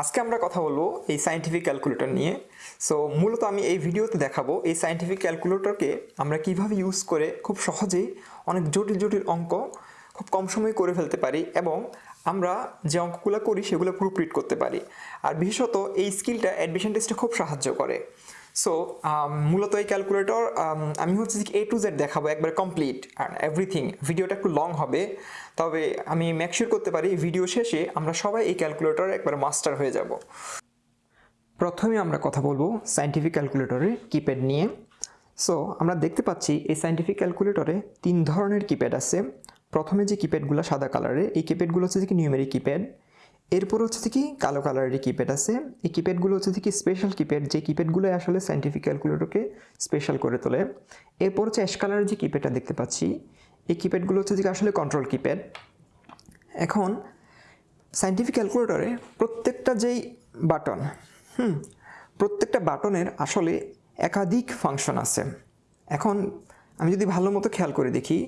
আজকে আমরা কথা বলব এই সায়েন্টিফিক ক্যালকুলেটর নিয়ে। সো মূলত আমি এই ভিডিওতে দেখাবো এই সাইন্টিফিক ক্যালকুলেটরকে আমরা কীভাবে ইউজ করে খুব সহজেই অনেক জটিল জটিল অঙ্ক খুব কম সময়ে করে ফেলতে পারি এবং আমরা যে অঙ্কগুলো করি সেগুলো পুরো রিড করতে পারি। আর বিশেষত এই স্কিলটা অ্যাডমিশন টেস্টে খুব সাহায্য করে। সো মূলত এই ক্যালকুলেটর আমি হচ্ছে যে এ টু জেড দেখাবো, একবার কমপ্লিট এভরিথিং ভিডিওটা একটু লং হবে, তবে আমি মেকশিওর করতে পারি ভিডিও শেষে আমরা সবাই এই ক্যালকুলেটর একবার মাস্টার হয়ে যাব। প্রথমে আমরা কথা বলব সাইন্টিফিক ক্যালকুলেটরের কিপ্যাড নিয়ে। সো আমরা দেখতে পাচ্ছি এই সাইন্টিফিক ক্যালকুলেটরে তিন ধরনের কিপ্যাড আছে। প্রথমে যে কিপ্যাডগুলো সাদা কালারের এই কিপ্যাডগুলো হচ্ছে কি নিউমেরিক কিপ্যাড এরপর হচ্ছে কি, কালো কালারের কিপ্যাড আছে। এই কিপ্যাডগুলো হচ্ছে কি স্পেশাল কিপ্যাড যে কিপ্যাডগুলো আসলে সায়েন্টিফিক ক্যালকুলেটরকে স্পেশাল করে তোলে। এরপর হচ্ছে অ্যাশ কালারের যে কিপ্যাডটা দেখতে পাচ্ছি, এই কিপ্যাডগুলো হচ্ছে কি আসলে কন্ট্রোল কিপ্যাড এখন সাইন্টিফিক ক্যালকুলেটরে প্রত্যেকটা যেই বাটন হুম, প্রত্যেকটা বাটনের আসলে একাধিক ফাংশন আছে। এখন, আমি যদি ভালো মতো খেয়াল করে দেখি,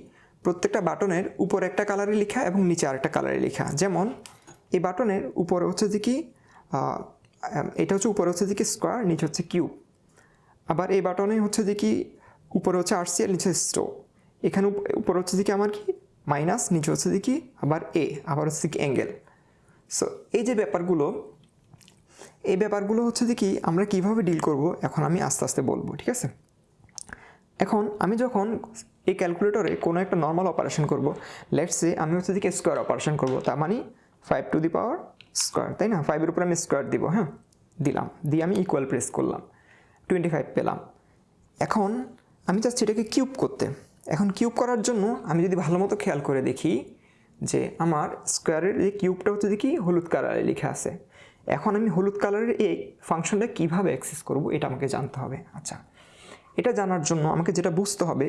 প্রত্যেকটা বাটনের উপর একটা কালারে লেখা এবং নিচে আরেকটা কালারে লেখা। যেমন এই বাটনের উপরে হচ্ছে যে কি এটা হচ্ছে উপরে হচ্ছে যে কি স্কোয়ার নিচে হচ্ছে কিউব আবার এই বাটনে হচ্ছে যে কি, উপরে হচ্ছে আরসি আর নিচে স্টো এখানে উপ- উপরে হচ্ছে যে কি আমার কি? মাইনাস নিচে হচ্ছে যে কি, আবার এ আবার হচ্ছে কি অ্যাঙ্গেল সো এই যে ব্যাপারগুলো, এই ব্যাপারগুলো হচ্ছে যে কি, আমরা কীভাবে ডিল করব, এখন আমি আস্তে আস্তে বলব, ঠিক আছে? এখন আমি যখন এই ক্যালকুলেটরে কোনো একটা নর্মাল অপারেশন করব লেটসে আমি হচ্ছে দিকে স্কোয়ার অপারেশন করব, তার মানে five to the power square তাই না? ফাইভের উপর আমি স্কোয়ার দিব হ্যাঁ? দিলাম। দিয়ে আমি ইকুয়াল প্রেস করলাম। টোয়েন্টি ফাইভ পেলাম। এখন আমি চাচ্ছি এটাকে কিউব করতে। এখন কিউব করার জন্য আমি যদি ভালো মতো খেয়াল করে দেখি যে আমার স্কোয়ারের এই কিউবটা হচ্ছে দেখি হলুদ কালারে লেখা আছে। এখন আমি হলুদ কালারের এই ফাংশনটা কীভাবে অ্যাক্সেস করব, এটা আমাকে জানতে হবে। আচ্ছা এটা জানার জন্য আমাকে যেটা বুঝতে হবে,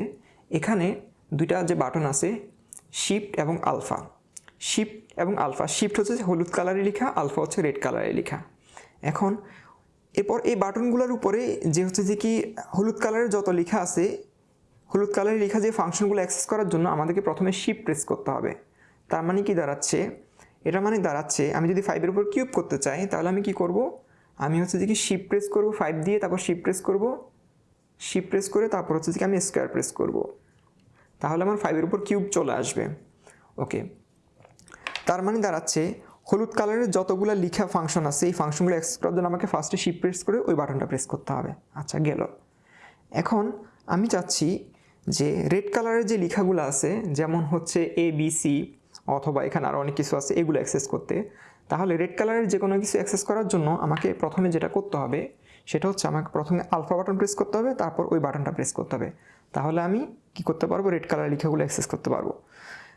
এখানে দুইটা যে বাটন আছে শিফট এবং আলফা শিফট এবং আলফা শিফট হচ্ছে হলুদ কালারে লেখা, আলফা হচ্ছে রেড কালারে লেখা। এখন এরপর এই বাটনগুলোর উপরে যে হচ্ছে যে কি হলুদ কালারের যত লেখা আছে, হলুদ কালারের লেখা যে ফাংশনগুলো অ্যাক্সেস করার জন্য আমাদেরকে প্রথমে শিফট প্রেস করতে হবে। তার মানে কি দাঁড়াচ্ছে? এটা মানে দাঁড়াচ্ছে, আমি যদি ফাইভের উপর কিউব করতে চাই, তাহলে আমি কি করব? আমি হচ্ছে যে কি শিফট প্রেস করব ফাইভ দিয়ে তারপর শিফট প্রেস করব। শিফট প্রেস করে তারপর হচ্ছে যে কি আমি স্কোয়ার প্রেস করব। তাহলে আমার ফাইভের উপর কিউব চলে আসবে। ওকে তার মানে দাঁড়াচ্ছে, হলুদ কালারের যতগুলো লিখা ফাংশন আছে, এই ফাংশনগুলো অ্যাক্সেস করার জন্য আমাকে ফার্স্টে শিপ প্রেস করে ওই বাটনটা প্রেস করতে হবে। আচ্ছা গেল। এখন আমি চাচ্ছি যে রেড কালারের যে লেখাগুলো আছে, যেমন হচ্ছে এ বি সি অথবা এখানে আরও অনেক কিছু আছে, এগুলো অ্যাক্সেস করতে, তাহলে রেড কালারের যে কোনো কিছু অ্যাক্সেস করার জন্য আমাকে প্রথমে যেটা করতে হবে, সেটা হচ্ছে আমাকে প্রথমে আলফা বাটন প্রেস করতে হবে, তারপর ওই বাটনটা প্রেস করতে হবে। তাহলে আমি কি করতে পারব? রেড কালারের লেখাগুলো অ্যাক্সেস করতে পারব।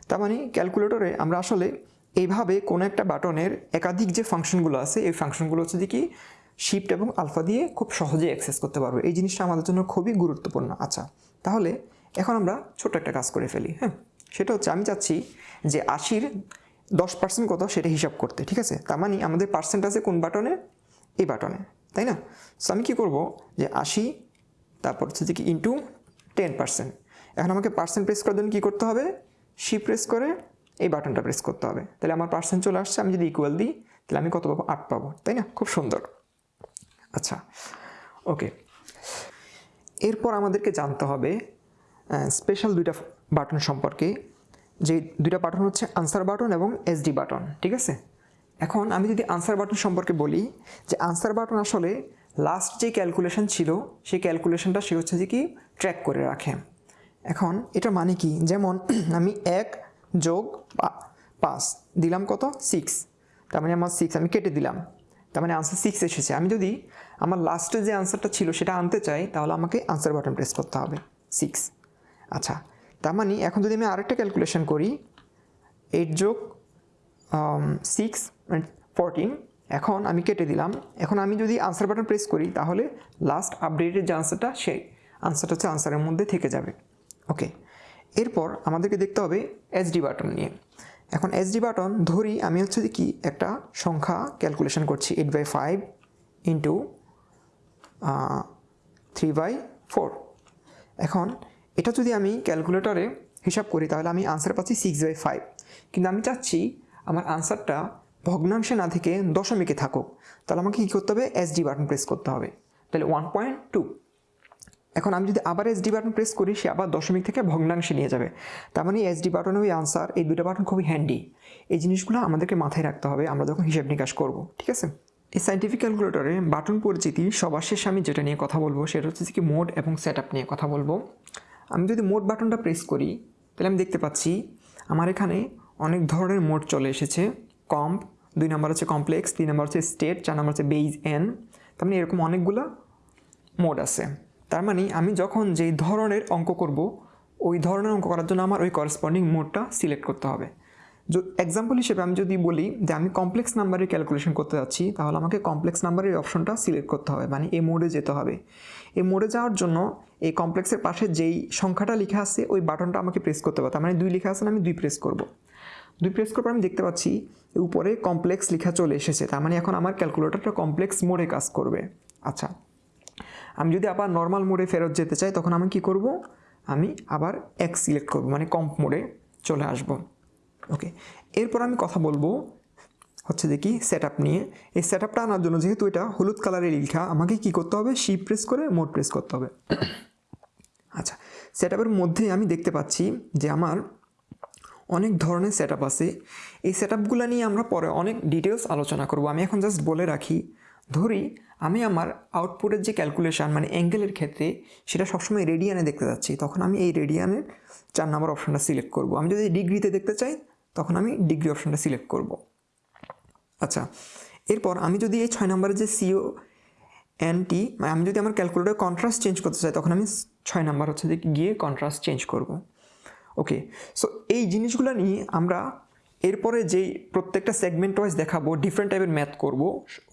তার মানে ক্যালকুলেটরে আমরা আসলে এইভাবে কোনো একটা বাটনের একাধিক যে ফাংশনগুলো আছে, এই ফাংশনগুলো হচ্ছে যে কি শিফট এবং আলফা দিয়ে খুব সহজেই অ্যাক্সেস করতে পারব। এই জিনিসটা আমাদের জন্য খুবই গুরুত্বপূর্ণ। আচ্ছা তাহলে এখন আমরা ছোট একটা কাজ করে ফেলি হ্যাঁ? সেটা হচ্ছে আমি চাচ্ছি যে আশির দশ পার্সেন্ট কত সেটা হিসাব করতে, ঠিক আছে? তার মানে আমাদের পার্সেন্ট আছে কোন বাটনে? এই বাটনে, তাই না? সো আমি কী করব যে আশি, তারপর হচ্ছে যে কি ইন্টু টেন পার্সেন্ট এখন আমাকে পার্সেন্ট প্রেস করার জন্য কী করতে হবে? সি প্রেস করে এই বাটনটা প্রেস করতে হবে। তাহলে আমার পার্সেন্ট চলে আসছে, আমি যদি ইকুয়াল দিই, তাহলে আমি কত পাবো? আট পাবো, তাই না? খুব সুন্দর। আচ্ছা ওকে এরপর আমাদেরকে জানতে হবে স্পেশাল দুইটা বাটন সম্পর্কে। যে দুইটা বাটন হচ্ছে আনসার বাটন এবং এসডি বাটন ঠিক আছে? এখন আমি যদি আনসার বাটন সম্পর্কে বলি, যে আনসার বাটন আসলে লাস্ট যে ক্যালকুলেশন ছিল, সেই ক্যালকুলেশনটা সে হচ্ছে যে কি? ট্র্যাক করে রাখে। এখন এটা মানে কি? যেমন, আমি এক যোগ পাঁচ। দিলাম কত? সিক্স তার মানে আমার সিক্স আমি কেটে দিলাম। তার মানে আনসার সিক্স এসেছে। আমি যদি আমার লাস্টে যে আনসারটা ছিল সেটা আনতে চাই, তাহলে আমাকে আনসার বাটন প্রেস করতে হবে। সিক্স আচ্ছা তার মানে এখন যদি আমি আরেকটা ক্যালকুলেশন করি এইট যোগ সিক্স ফোরটিন এখন আমি কেটে দিলাম। এখন আমি যদি আনসার বাটন প্রেস করি, তাহলে লাস্ট আপডেটের যে আনসারটা সেই আনসারটা হচ্ছে আনসারের মধ্যে থেকে যাবে। ওকে এরপর আমাদেরকে দেখতে হবে এসডি বাটন নিয়ে। এখন এসডি বাটন ধরি, আমি হচ্ছে কি, একটা সংখ্যা ক্যালকুলেশন করছি eight by five into three by four এখন এটা যদি আমি ক্যালকুলেটরে হিসাব করি, তাহলে আমি আনসার পাচ্ছি সিক্স বাই ফাইভ কিন্তু আমি চাচ্ছি আমার আনসারটা ভগ্নাংশে না থেকে দশমিকে থাকুক। তাহলে আমাকে কী করতে হবে? এসডি বাটন প্রেস করতে হবে। তাহলে ওয়ান পয়েন্ট টু এখন আমি যদি আবার এসডি বাটন প্রেস করি, সে আবার দশমিক থেকে ভগ্নাংশে নিয়ে যাবে। তার মানে এসডি বাটন ওই আনসার এই দুটো বাটন খুবই হ্যান্ডি এই জিনিসগুলো আমাদেরকে মাথায় রাখতে হবে, আমরা যখন হিসাব নিকাশ করব, ঠিক আছে? এই সাইন্টিফিক ক্যালকুলেটরে বাটন পরিচিতি সবার শেষে আমি যেটা নিয়ে কথা বলব, সেটা হচ্ছে কি মোড এবং সেট নিয়ে কথা বলব। আমি যদি মোড বাটনটা প্রেস করি, তাহলে আমি দেখতে পাচ্ছি আমার এখানে অনেক ধরনের মোড চলে এসেছে। কম্প দুই নাম্বার হচ্ছে কমপ্লেক্স তিন নাম্বার হচ্ছে স্টেট চার নাম্বার হচ্ছে বেইজ এন তার মানে এরকম অনেকগুলো মোড আছে। তার মানে আমি যখন যেই ধরনের অঙ্ক করব, ওই ধরনের অঙ্ক করার জন্য আমার ওই করসপন্ডিং মোডটা সিলেক্ট করতে হবে। এক্সাম্পল হিসেবে আমি যদি বলি যে আমি কমপ্লেক্স নাম্বারের ক্যালকুলেশন করতে যাচ্ছি, তাহলে আমাকে কমপ্লেক্স নাম্বারের অপশনটা সিলেক্ট করতে হবে মানে এই মোডে যেতে হবে। এই মোডে যাওয়ার জন্য এই কমপ্লেক্সের পাশে যেই সংখ্যাটা লেখা আছে, ওই বাটনটা আমাকে প্রেস করতে হবে। তার মানে দুই লেখা আছে না আমি দুই প্রেস করব। দুই প্রেস করার পর আমি দেখতে পাচ্ছি, উপরে কমপ্লেক্স লেখা চলে এসেছে। তার মানে এখন আমার ক্যালকুলেটরটা কমপ্লেক্স মোডে কাজ করবে। আচ্ছা আমি যদি আবার নর্মাল মোডে ফেরত যেতে চাই, তখন আমি কি করব? আমি আবার এক সিলেক্ট করব মানে কম্প মোডে চলে আসব। ওকে এরপর আমি কথা বলব হচ্ছে যে কি সেট নিয়ে। এই সেট আপটা আনার জন্য যেহেতু এটা হলুদ কালারের লেখা আমাকে কি করতে হবে? শিপ প্রেস করে মোড প্রেস করতে হবে। আচ্ছা সেট মধ্যে আমি দেখতে পাচ্ছি যে আমার অনেক ধরনের সেট আছে। এই সেট নিয়ে আমরা পরে অনেক ডিটেলস আলোচনা করব। আমি এখন জাস্ট বলে রাখি ধরি আমি আমার আউটপুটের যে ক্যালকুলেশান মানে অ্যাঙ্গেলের ক্ষেত্রে সেটা সবসময় রেডিয়ানে দেখতে যাচ্ছি, তখন আমি এই রেডিয়ানের চার নাম্বার অপশানটা সিলেক্ট করব। আমি যদি ডিগ্রিতে দেখতে চাই, তখন আমি ডিগ্রি অপশানটা সিলেক্ট করব। আচ্ছা এরপর আমি যদি এই ছয় নম্বরের যে সিও এনটি আমি যদি আমার ক্যালকুলেটর কন্ট্রাস্ট চেঞ্জ করতে চাই, তখন আমি ছয় নাম্বার হচ্ছে যে গিয়ে কন্ট্রাস্ট চেঞ্জ করব। ওকে সো এই জিনিসগুলো নিয়ে আমরা এরপরে যেই প্রত্যেকটা সেগমেন্ট ওয়াইজ দেখাবো ডিফারেন্ট টাইপের ম্যাথ করব,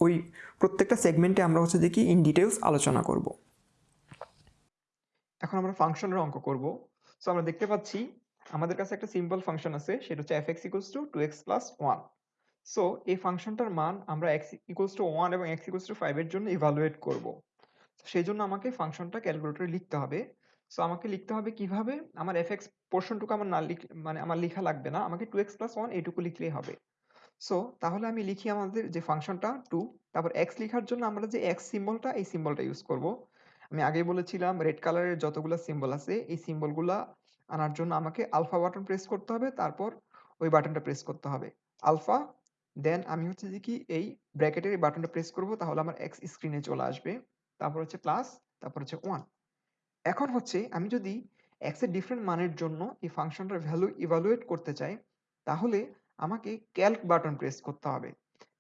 ওই প্রত্যেকটা সেগমেন্টে আমরা হচ্ছে দেখি ইন ডিটেলস আলোচনা করব। এখন আমরা ফাংশনের অঙ্ক করব। সো আমরা দেখতে পাচ্ছি আমাদের কাছে একটা সিম্পল ফাংশন আছে, সেটা হচ্ছে F X equals to two X plus one so এই ফাংশনটার মান আমরা এক্স ইকুয়ালস টু ওয়ান এবং এক্স ইকুয়ালস টু ফাইভের জন্য ইভালুয়েট করব। সেই জন্য আমাকে ফাংশনটা ক্যালকুলেটরে লিখতে হবে। সো আমাকে লিখতে হবে কীভাবে? আমার এফ এক্স পোর্শনটুকু আমার না লিখ মানে আমার লেখা লাগবে না। আমাকে টু এক্স প্লাস ওয়ান এইটুকু লিখলেই হবে। সো তাহলে আমি লিখি আমাদের যে ফাংশনটা টু তারপর এক্স লেখার জন্য আমরা যে এক্স সিম্বলটা এই সিম্বলটা ইউজ করব। আমি আগে বলেছিলাম রেড কালারের যতগুলো সিম্বল আছে, এই সিম্বলগুলা আনার জন্য আমাকে আলফা বাটন প্রেস করতে হবে, তারপর ওই বাটনটা প্রেস করতে হবে। আলফা দেন আমি হচ্ছে যে কি, এই ব্র্যাকেটের এই বাটনটা প্রেস করব, তাহলে আমার এক্স স্ক্রিনে চলে আসবে। তারপর হচ্ছে প্লাস তারপর হচ্ছে ওয়ান এখন হচ্ছে আমি যদি এক্সের ডিফারেন্ট মানের জন্য এই ফাংশনটার ভ্যালু ইভালুয়েট করতে চাই, তাহলে আমাকে ক্যালক বাটন প্রেস করতে হবে।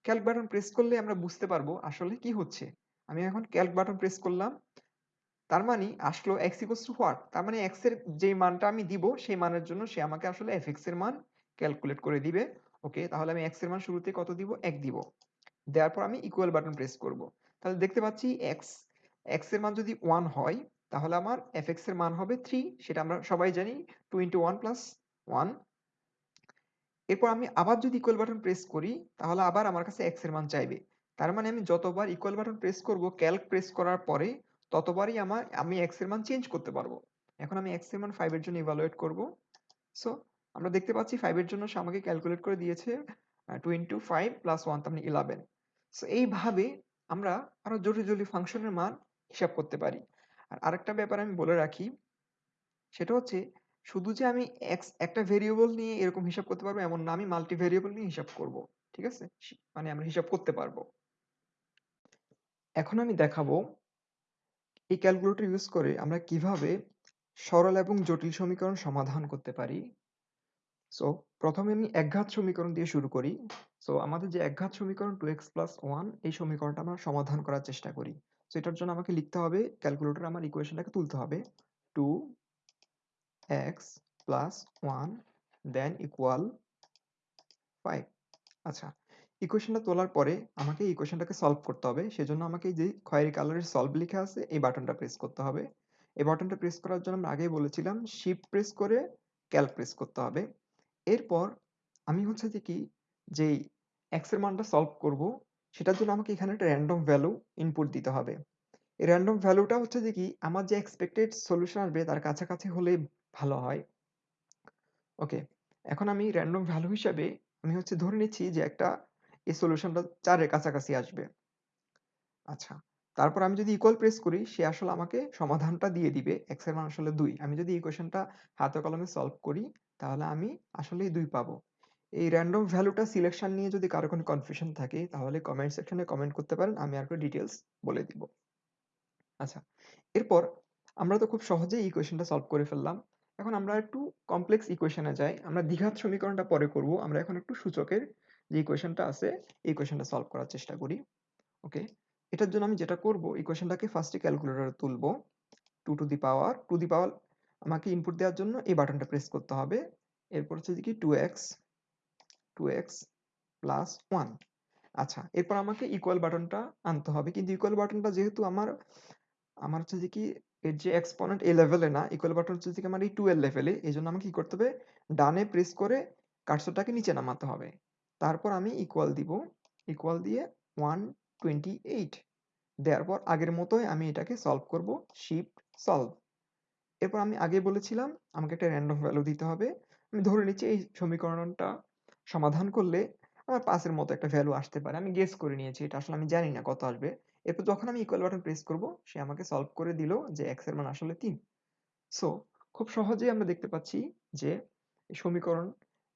ক্যালক বাটন প্রেস করলে আমরা বুঝতে পারব আসলে কি হচ্ছে। আমি এখন ক্যালক বাটন প্রেস করলাম, তার মানে আসলো এক্স ইকোয়াস টু হোয়াট তার মানে এক্সের যে মানটা আমি দিব, সেই মানের জন্য সে আমাকে আসলে এফ এক্সের মান ক্যালকুলেট করে দিবে। ওকে তাহলে আমি এক্সের মান শুরুতে কত দিব? এক দিব। দেওয়ার পর আমি ইকুয়াল বাটন প্রেস করব। তাহলে দেখতে পাচ্ছি এক্স এক্সের মান যদি ওয়ান হয়, তাহলে আমার এফ এক্সের মান হবে থ্রি সেটা আমরা সবাই জানি two into one plus one এরপর আমি আবার যদি ইকুয়াল বাটন প্রেস করি, তাহলে আবার আমার কাছে এক্সের মান চাইবে। তার মানে আমি যতবার ইকুয়াল বাটন প্রেস করব ক্যালক প্রেস করার পরে ততবারই আমার, আমি এক্সের মান চেঞ্জ করতে পারব। এখন আমি এক্সের মান ফাইভ এর জন্য ইভালুয়েট করব। সো আমরা দেখতে পাচ্ছি ফাইভ এর জন্য সে আমাকে ক্যালকুলেট করে দিয়েছে two into five plus one তার মানে ইলেভেন সো এইভাবে আমরা আরও জটিল জটিল ফাংশনের মান হিসাব করতে পারি। আর আরেকটা ব্যাপার আমি বলে রাখি, সেটা হচ্ছে শুধু যে আমি একটা ভেরিয়েবল নিয়ে এরকম হিসাব করতে পারব, এমন না। আমি মাল্টি ভেরিয়েবল নিয়ে হিসাব করব, ঠিক আছে? মানে আমরা হিসাব করতে পারব। এখন আমি দেখাবো এই ক্যালকুলেটর ইউজ করে আমরা কীভাবে সরল এবং জটিল সমীকরণ সমাধান করতে পারি। সো প্রথমে আমি একঘাত সমীকরণ দিয়ে শুরু করি। সো আমাদের যে একঘাত সমীকরণ টু এক্স প্লাস ওয়ান এই সমীকরণটা আমরা সমাধান করার চেষ্টা করি। সো এটার জন্য আমাকে লিখতে হবে ক্যালকুলেটর আমার ইকুয়েশনটাকে তুলতে হবে। Two X plus one then equal five আচ্ছা ইকুয়েশনটা তোলার পরে আমাকে ইকুয়েশনটাকে সলভ করতে হবে। সেজন্য আমাকে যে খয়েরি কালারের সলভ লেখা আছে, এই বাটনটা প্রেস করতে হবে। এই বাটনটা প্রেস করার জন্য আমরা আগেই বলেছিলাম শিফট প্রেস করে ক্যালক প্রেস করতে হবে। এরপর আমি হচ্ছে যে কি যেই এক্সের মানটা সলভ করব, সেটার জন্য আমাকে এখানে একটা র্যান্ডম ভ্যালু ইনপুট দিতে হবে। এই র্যান্ডম ভ্যালুটা হচ্ছে যে কি, আমার যে এক্সপেক্টেড সলিউশন আসবে, তার কাছাকাছি হলে ভালো হয় ওকে, এখন আমি র্যান্ডম ভ্যালু হিসাবে আমি হচ্ছে ধরে নিচ্ছি যে একটা এই সলিউশনটা ৪ এর কাছাকাছি আসবে। আচ্ছা। তারপর আমি যদি ইকুয়াল প্রেস করি, সে আসলে আমাকে সমাধানটা দিয়ে দিবে। x এর মান আসলে ২। আমি যদি ইকুয়েশনটা হাতে কলমে সলভ করি, তাহলে আমি আসলেই ২ পাবো। এই র‍্যান্ডম ভ্যালুটা সিলেকশন নিয়ে যদি কারও কোনো কনফিউশন থাকে, তাহলে কমেন্ট সেকশনে কমেন্ট করতে পারেন। আমি আরেকটু ডিটেইলস বলে দিব। আচ্ছা। এরপর আমরা তো খুব সহজেই ইকুয়েশনটা সলভ করে ফেললাম। এখন আমরা একটু কমপ্লেক্স ইকুয়েশনে যাই। আমরা দ্বিঘাত সমীকরণটা পরে করব। আমরা এখন একটু সূচকের যে ইকুয়েশনটা আছে এই ইকুয়েশনটা সলভ করার চেষ্টা করি। ওকে। এটার জন্য আমি যেটা করব ইকুয়েশনটাকে ফার্স্ট ক্যালকুলেটরে তুলব। Two to the power, to the power আমাকে ইনপুট দেওয়ার জন্য এই বাটনটা প্রেস করতে হবে। এরপর হচ্ছে কি 2x 2x প্লাস ওয়ান আচ্ছা এরপর আমাকে ইকুয়াল বাটনটা আনতে হবে। কিন্তু ইকুয়াল বাটনটা যেহেতু আমার আমার হচ্ছে যে কি এর যে এক্সপোনেন্ট এই লেভেলে না, ইকুয়াল বাটন হচ্ছে যে কি আমার এই 2 এর লেভেলে। এজন্য আমাকে কি করতে হবে? ডানে প্রেস করে কার্সরটাকে নিচে নামাতে হবে। তারপর আমি ইকুয়াল দিব। ইকুয়াল দিয়ে 128 দেওয়ার পর আগের মতোই আমি এটাকে সলভ করব। Shift solve. এরপর আমি আগে বলেছিলাম আমাকে একটা র‍্যান্ডম ভ্যালু দিতে হবে। আমি ধরে নিচ্ছি এই সমীকরণটা সমাধান করলে আমার ৫ এর মতো একটা ভ্যালু আসতে পারে। আমি গেস করে নিয়েছি। এটা আসলে আমি জানি না কত আসবে। এরপর যখন আমি ইকুয়াল বাটন প্রেস করব সে আমাকে সলভ করে দিল যে x এর মান আসলে ৩। সো খুব সহজেই আমরা দেখতে পাচ্ছি যে সমীকরণ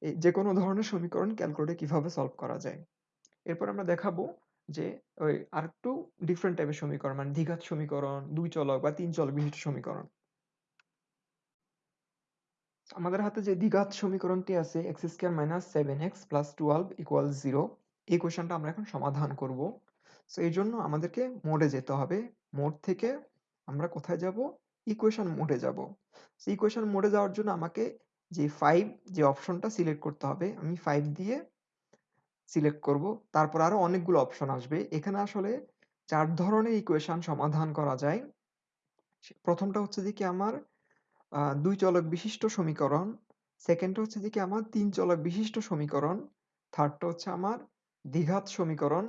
এই যেকোনো ধরনের সমীকরণ ক্যালকুলেটরে কীভাবে সলভ করা যায়। এরপর আমরা দেখাবো যে ওই আরেকটু ডিফারেন্ট টাইপের সমীকরণ মানে দ্বিঘাত সমীকরণ, ২ চলক বা তিন চলক বিশিষ্ট সমীকরণ। আমাদের হাতে যে দ্বিঘাত সমীকরণটি আছে x² - 7x + 12 = 0 এই কোয়েশ্চেনটা আমরা এখন সমাধান করব। সো এই জন্য আমাদেরকে মোডে যেতে হবে। মোড থেকে আমরা কোথায় যাব? ইকুয়েশন মোডে যাব। সো ইকুয়েশন মোডে যাওয়ার জন্য আমাকে যে 5 যে অপশনটা সিলেক্ট করতে হবে। আমি 5 দিয়ে সিলেক্ট করব। তারপর আরও অনেকগুলো অপশন আসবে। এখানে আসলে চার ধরনের ইকুয়েশন সমাধান করা যায়। প্রথমটা হচ্ছে যে কি আমার দুই চলক বিশিষ্ট সমীকরণ। সেকেন্ডটা হচ্ছে যে কি আমার তিন চলক বিশিষ্ট সমীকরণ। থার্ডটা হচ্ছে আমার দ্বিঘাত সমীকরণ।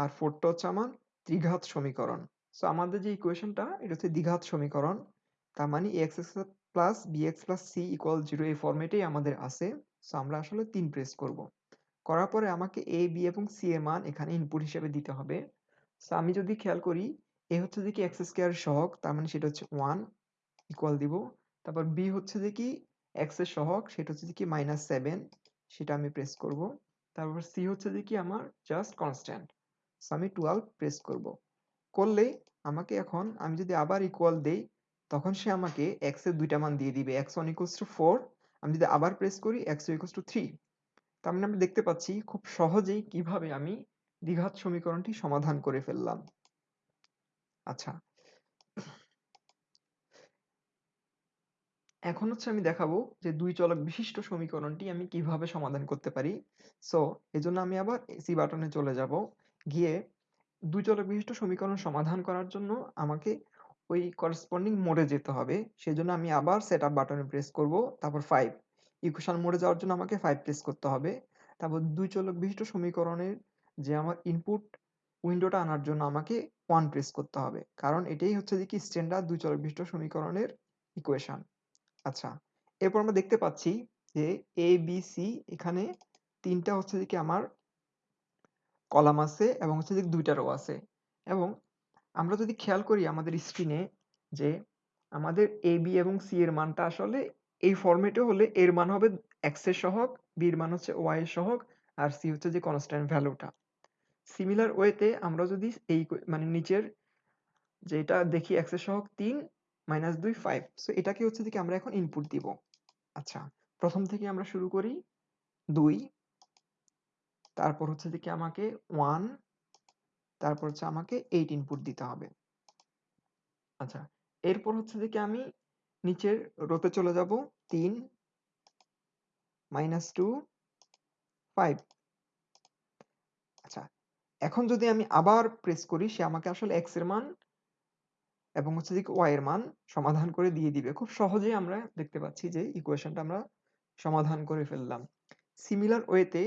আর ফোর্থটা হচ্ছে আমার ত্রিঘাত সমীকরণ। সো আমাদের যে ইকুয়েশনটা এটা হচ্ছে দ্বিঘাত সমীকরণ। তার মানে ax plus bx plus c equal 0 এই ফরম্যাটেই আমাদের আছে। সো আমরা আসলে ৩ প্রেস করব। করার পরে আমাকে a, b এবং c এর মান এখানে ইনপুট হিসেবে দিতে হবে। সো আমি যদি খেয়াল করি a হচ্ছে কি x স্কয়ার সহগ তার মানে সেটা হচ্ছে 1 ইকুয়াল দিব। তারপর b হচ্ছে কি x এর সহগ সেটা হচ্ছে যে কি -7 সেটা আমি প্রেস করব। তারপর c হচ্ছে কি আমার জাস্ট কনস্ট্যান্ট। সো আমি 12 প্রেস করব। করলেই আমাকে এখন আমি যদি আবার ইকুয়াল দেই, তখন সে আমাকে x এর ২ টা মান দিয়ে দিবে। x1 4 আমি যদি আবার প্রেস করি x2 3 তার মানে আমরা দেখতে পাচ্ছি খুব সহজেই কীভাবে আমি দ্বিঘাত সমীকরণটি সমাধান করে ফেললাম। আচ্ছা। এখন হচ্ছে আমি দেখাবো যে দুই চলক বিশিষ্ট সমীকরণটি আমি কীভাবে সমাধান করতে পারি। সো এজন্য আমি আবার সি বাটনে চলে যাব। গিয়ে দুই চলক বিশিষ্ট সমীকরণ সমাধান করার জন্য আমাকে ওই করেসপন্ডিং মোডে যেতে হবে। সেজন্য আমি আবার সেট আপ বাটনে প্রেস করব। তারপর 5 ইকুয়েশন মোডে যাওয়ার জন্য আমাকে 5 প্রেস করতে হবে। তারপর ২ চলক বিশিষ্ট সমীকরণের যে আমার ইনপুট উইন্ডোটা আনার জন্য আমাকে ওয়ান প্রেস করতে হবে। কারণ এটাই হচ্ছে যে কি স্ট্যান্ডার্ড দুই চলক বিশিষ্ট সমীকরণের ইকুয়েশন। আচ্ছা। এরপর আমরা দেখতে পাচ্ছি যে এ বি সি এখানে ৩ টা হচ্ছে যে কি আমার কলাম আছে এবং হচ্ছে যে ২ টা রো আছে। এবং আমরা যদি খেয়াল করি আমাদের স্ক্রিনে যে আমাদের এ বি এবং সি এর মানটা আসলে এই ফরম্যাটে হলে এর মান হবে x এর সহগ, B এর মান হচ্ছে y এর সহগ আর সি হচ্ছে যে কনস্ট্যান্ট ভ্যালুটা। সিমিলার ওয়েতে আমরা যদি এই মানে নিচের যেটা দেখি x এর সহগ ৩ মাইনাস ২ 5 সো এটাকে হচ্ছে যে আমরা এখন ইনপুট দিব। আচ্ছা প্রথম থেকে আমরা শুরু করি ২ তারপর হচ্ছে যে কি আমাকে 1 তারপর হচ্ছে আমাকে 8 ইনপুট দিতে হবে। আচ্ছা এরপর হচ্ছে যে কি আমি নিচের রোতে চলে যাব ৩ মাইনাস 2 5 আচ্ছা এখন যদি আমি আবার প্রেস করি, সে আমাকে আসলে এক্সের মান এবং হচ্ছে যে ওয়াই এর মান সমাধান করে দিয়ে দিবে। খুব সহজেই আমরা দেখতে পাচ্ছি যে ইকুয়েশনটা আমরা সমাধান করে ফেললাম। সিমিলার ওয়েতে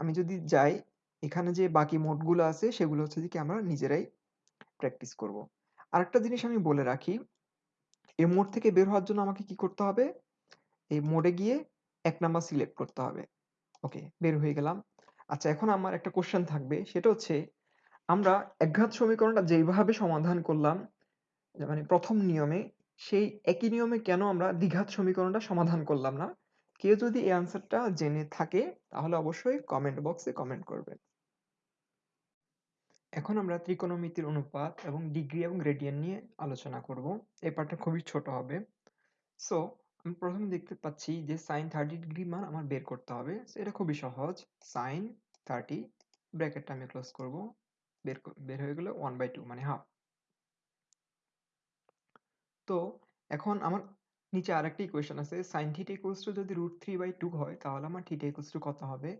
আমি যদি যাই এখানে যে বাকি মোডগুলো আছে সেগুলো হচ্ছে যে কি আমরা নিজেরাই প্র্যাকটিস করব। আরেকটা জিনিস আমি বলে রাখি, এই মোড থেকে বের হওয়ার জন্য আমাকে কি করতে হবে? এই মোডে গিয়ে এক নাম্বার সিলেক্ট করতে হবে। ওকে, বের হয়ে গেলাম। আচ্ছা এখন আমার একটা কোশ্চেন থাকবে সেটা হচ্ছে আমরা একঘাত সমীকরণটা যেইভাবে সমাধান করলাম মানে প্রথম নিয়মে সেই একই নিয়মে কেন আমরা দ্বিঘাত সমীকরণটা সমাধান করলাম না কেউ যদি এই আনসারটা জেনে থাকে, তাহলে অবশ্যই কমেন্ট বক্সে কমেন্ট করবেন। এখন আমরা ত্রিকোণমিতির অনুপাত এবং ডিগ্রি এবং গ্রেডিয়েন্ট নিয়ে আলোচনা করব। এই পার্টটা খুবই ছোট হবে। সো আমি প্রথমে দেখতে পাচ্ছি যে সাইন থার্টি ডিগ্রি মান আমার বের করতে হবে। এটা খুবই সহজ। সাইন থার্টি ব্র্যাকেটটা আমি ক্লোজ করব। বের বের হয়ে গেলে ওয়ান বাই টু মানে হাফ তো, এখন আমার নিচে আরেকটা ইকুয়েশন আছে সাইন থিটা ইকুয়ালস টু যদি রুট থ্রি বাই টু হয়, তাহলে আমার থিটা ইকুয়ালস টু কত হবে?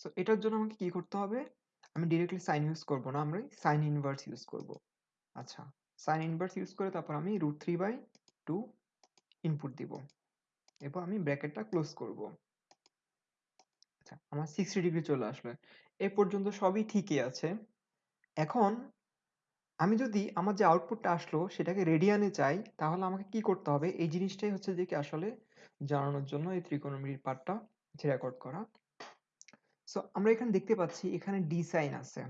সো এটার জন্য আমাকে কি করতে হবে? আমি ডিরেক্টলি সাইন ইউজ করব না, আমরা সাইন ইনভার্স ইউজ করব। আচ্ছা সাইন ইনভার্স ইউজ করে তারপর আমি root three by two input দিব। এরপর আমি ব্র্যাকেটটা ক্লোজ করব। আচ্ছা আমার সিক্সটি ডিগ্রি চলে আসবে এ পর্যন্ত সবই ঠিকই আছে। এখন আমি যদি আমার যে আউটপুটটা আসলো, সেটাকে রেডিয়ানে চাই, তাহলে আমাকে কি করতে হবে? এই জিনিসটাই হচ্ছে যে কি আসলে জানানোর জন্য এই ত্রিকোণমিতির পার্টটা রেকর্ড করা। সো আমরা এখানে দেখতে পাচ্ছি এখানে ডি সাইন আছে।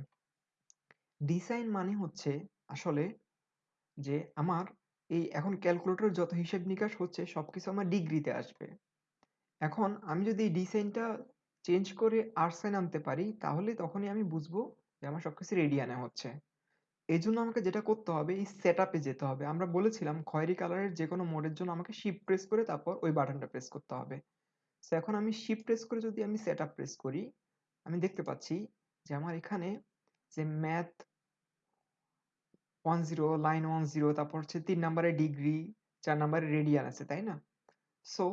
ডি সাইন মানে হচ্ছে আসলে যে আমার এই এখন ক্যালকুলেটর যত হিসেব নিকাশ হচ্ছে, সবকিছু আমার ডিগ্রিতে আসবে। এখন আমি যদি ডি সাইনটা চেঞ্জ করে আর সাইন আনতে পারি, তাহলে তখনই আমি বুঝব যে আমার সবকিছু রেডিয়ানে হচ্ছে। এই জন্য আমাকে যেটা করতে হবে, এই সেট আপে যেতে হবে। আমরা বলেছিলাম খয়েরি কালারের যে কোনো মোডের জন্য আমাকে শিপ প্রেস করে তারপর ওই বাটনটা প্রেস করতে হবে। তো এখন আমি শিপ প্রেস করে যদি আমি সেট আপ প্রেস করি, আমি দেখতে পাচ্ছি যে আমার এখানে যে math one zero line one zero তারপর হচ্ছে তিন নাম্বারে ডিগ্রি চার নাম্বারে রেডিয়ান আছে, তাই না? সো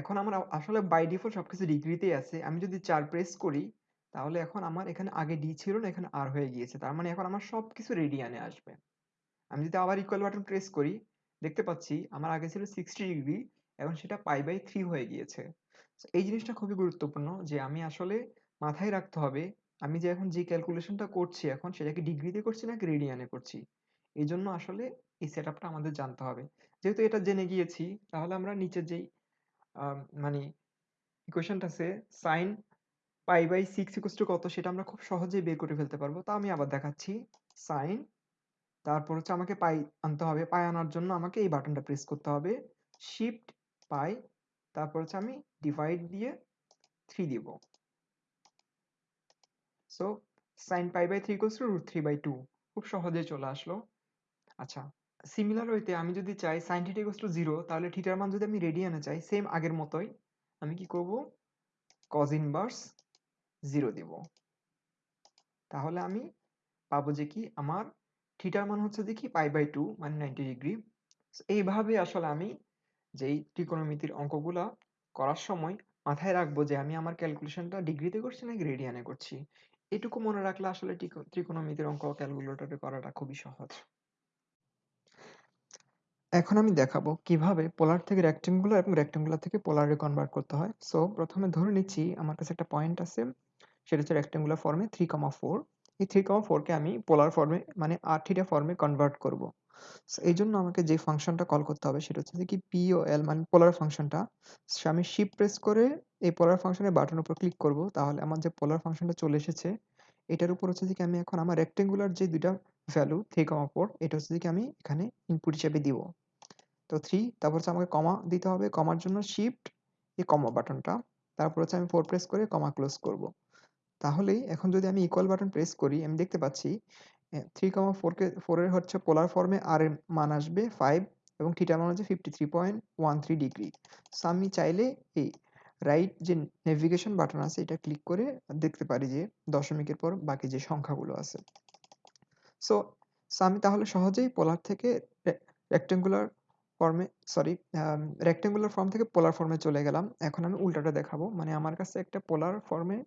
এখন আমার আসলে বাই ডিফল্ট সবকিছু ডিগ্রিতেই আছে। আমি যদি চার প্রেস করি তাহলে এখন আমার এখানে আগে ডি ছিল না, এখানে আর হয়ে গিয়েছে। তার মানে এখন আমার সব সবকিছু রেডিয়ানে আসবে। আমি যদি আবার ইকুয়াল বাটন প্রেস করি, দেখতে পাচ্ছি আমার আগে ছিল সিক্সটি ডিগ্রি এখন সেটা পাই বাই থ্রি হয়ে গিয়েছে। এই জিনিসটা খুবই গুরুত্বপূর্ণ যে আমি আসলে মাথায় রাখতে হবে, আমি যে এখন যে ক্যালকুলেশনটা করছি এখন, সেটাকে ডিগ্রিতে করছি নাকি রেডিয়ানে করছি? এই জন্য আসলে এই সেট আমাদের জানতে হবে। যেহেতু এটা জেনে গিয়েছি, তাহলে আমরা নিচের যেই মানে ইকুয়েশনটা আছে sine pi by six equals to কত সেটা আমরা খুব সহজেই বের করে ফেলতে পারব। তা আমি আবার দেখাচ্ছি। সাইন তারপর হচ্ছে আমাকে পাই আনতে হবে। পাই আনার জন্য আমাকে এই বাটনটা প্রেস করতে হবে। শিফট পাই, তারপর হচ্ছে আমি ডিভাইড দিয়ে থ্রি দিব। So sine pi by three to root three by two খুব সহজে চলে আসলো। আচ্ছা সিমিলার হইতে আমি যদি চাই sine theta equals to zero তাহলে থিটার মান যদি আমি রেডিয়ানে চাই সেম আগের মতোই, আমি কি করব? কজ ইনভার্স জিরো দিব। তাহলে আমি পাবো যে কি আমার থিটার মান হচ্ছে কি পাই বাই টু মানে নাইনটি ডিগ্রি এইভাবে আসলে আমি যেই ত্রিকোণমিতির অঙ্কগুলা করার সময় মাথায় রাখব যে আমি আমার ক্যালকুলেশনটা ডিগ্রিতে করছি নাকি রেডিয়ানে করছি। এটুকু মনে রাখলে আসলে ত্রিকোণমিতির অঙ্ক ক্যালকুলেটরে করাটা খুবই সহজ। এখন আমি দেখাবো কীভাবে পোলার থেকে রেক্টেঙ্গুলার এবং রেক্টেঙ্গুলার থেকে পোলারে কনভার্ট করতে হয়। সো প্রথমে ধরে নিচ্ছি, আমার কাছে একটা পয়েন্ট আছে। সেটা হচ্ছে রেক্টেঙ্গুলার ফর্মে থ্রি কমা ফোর এই থ্রি কমা ফোরকে আমি পোলার ফর্মে মানে আর থিটা ফর্মে কনভার্ট করব। এই জন্য আমাকে যে ফাংশনটা কল করতে হবে সেটা হচ্ছে কি পি ও এল মানে পোলার ফাংশনটা সো আমি শিপ প্রেস করে এই পোলার ফাংশনের বাটনের উপর ক্লিক করব। তাহলে আমার যে পোলার ফাংশনটা চলে এসেছে, এটার উপর হচ্ছে কি আমি এখন আমার রেক্টেঙ্গুলার যে দুইটা ভ্যালু থ্রি কমা ফোর এটা হচ্ছে কি আমি এখানে ইনপুট হিসেবে দিব। তো থ্রি তারপর হচ্ছে আমাকে কমা দিতে হবে। কমার জন্য শিফট এই কমা বাটনটা তারপর হচ্ছে আমি ফোর প্রেস করে কমা ক্লোজ করব। তাহলেই এখন যদি আমি ইকুয়াল বাটন প্রেস করি, আমি দেখতে পাচ্ছি থ্রি কমা ফোরকে ফোরের হচ্ছে পোলার ফর্মে আর এর মান আসবে ফাইভ এবং থিটার মান হচ্ছে fifty three point one three degree so আমি চাইলে এই রাইট যে নেভিগেশন বাটন আছে, এটা ক্লিক করে দেখতে পারি যে দশমিকের পর বাকি যে সংখ্যাগুলো আছে। সো সো আমি তাহলে সহজেই পোলার থেকে রেক্টেঙ্গুলার ফর্মে সরি রেক্টেঙ্গুলার ফর্ম থেকে পোলার ফর্মে চলে গেলাম। এখন আমি উল্টাটা দেখাবো। মানে আমার কাছে একটা পোলার ফর্মে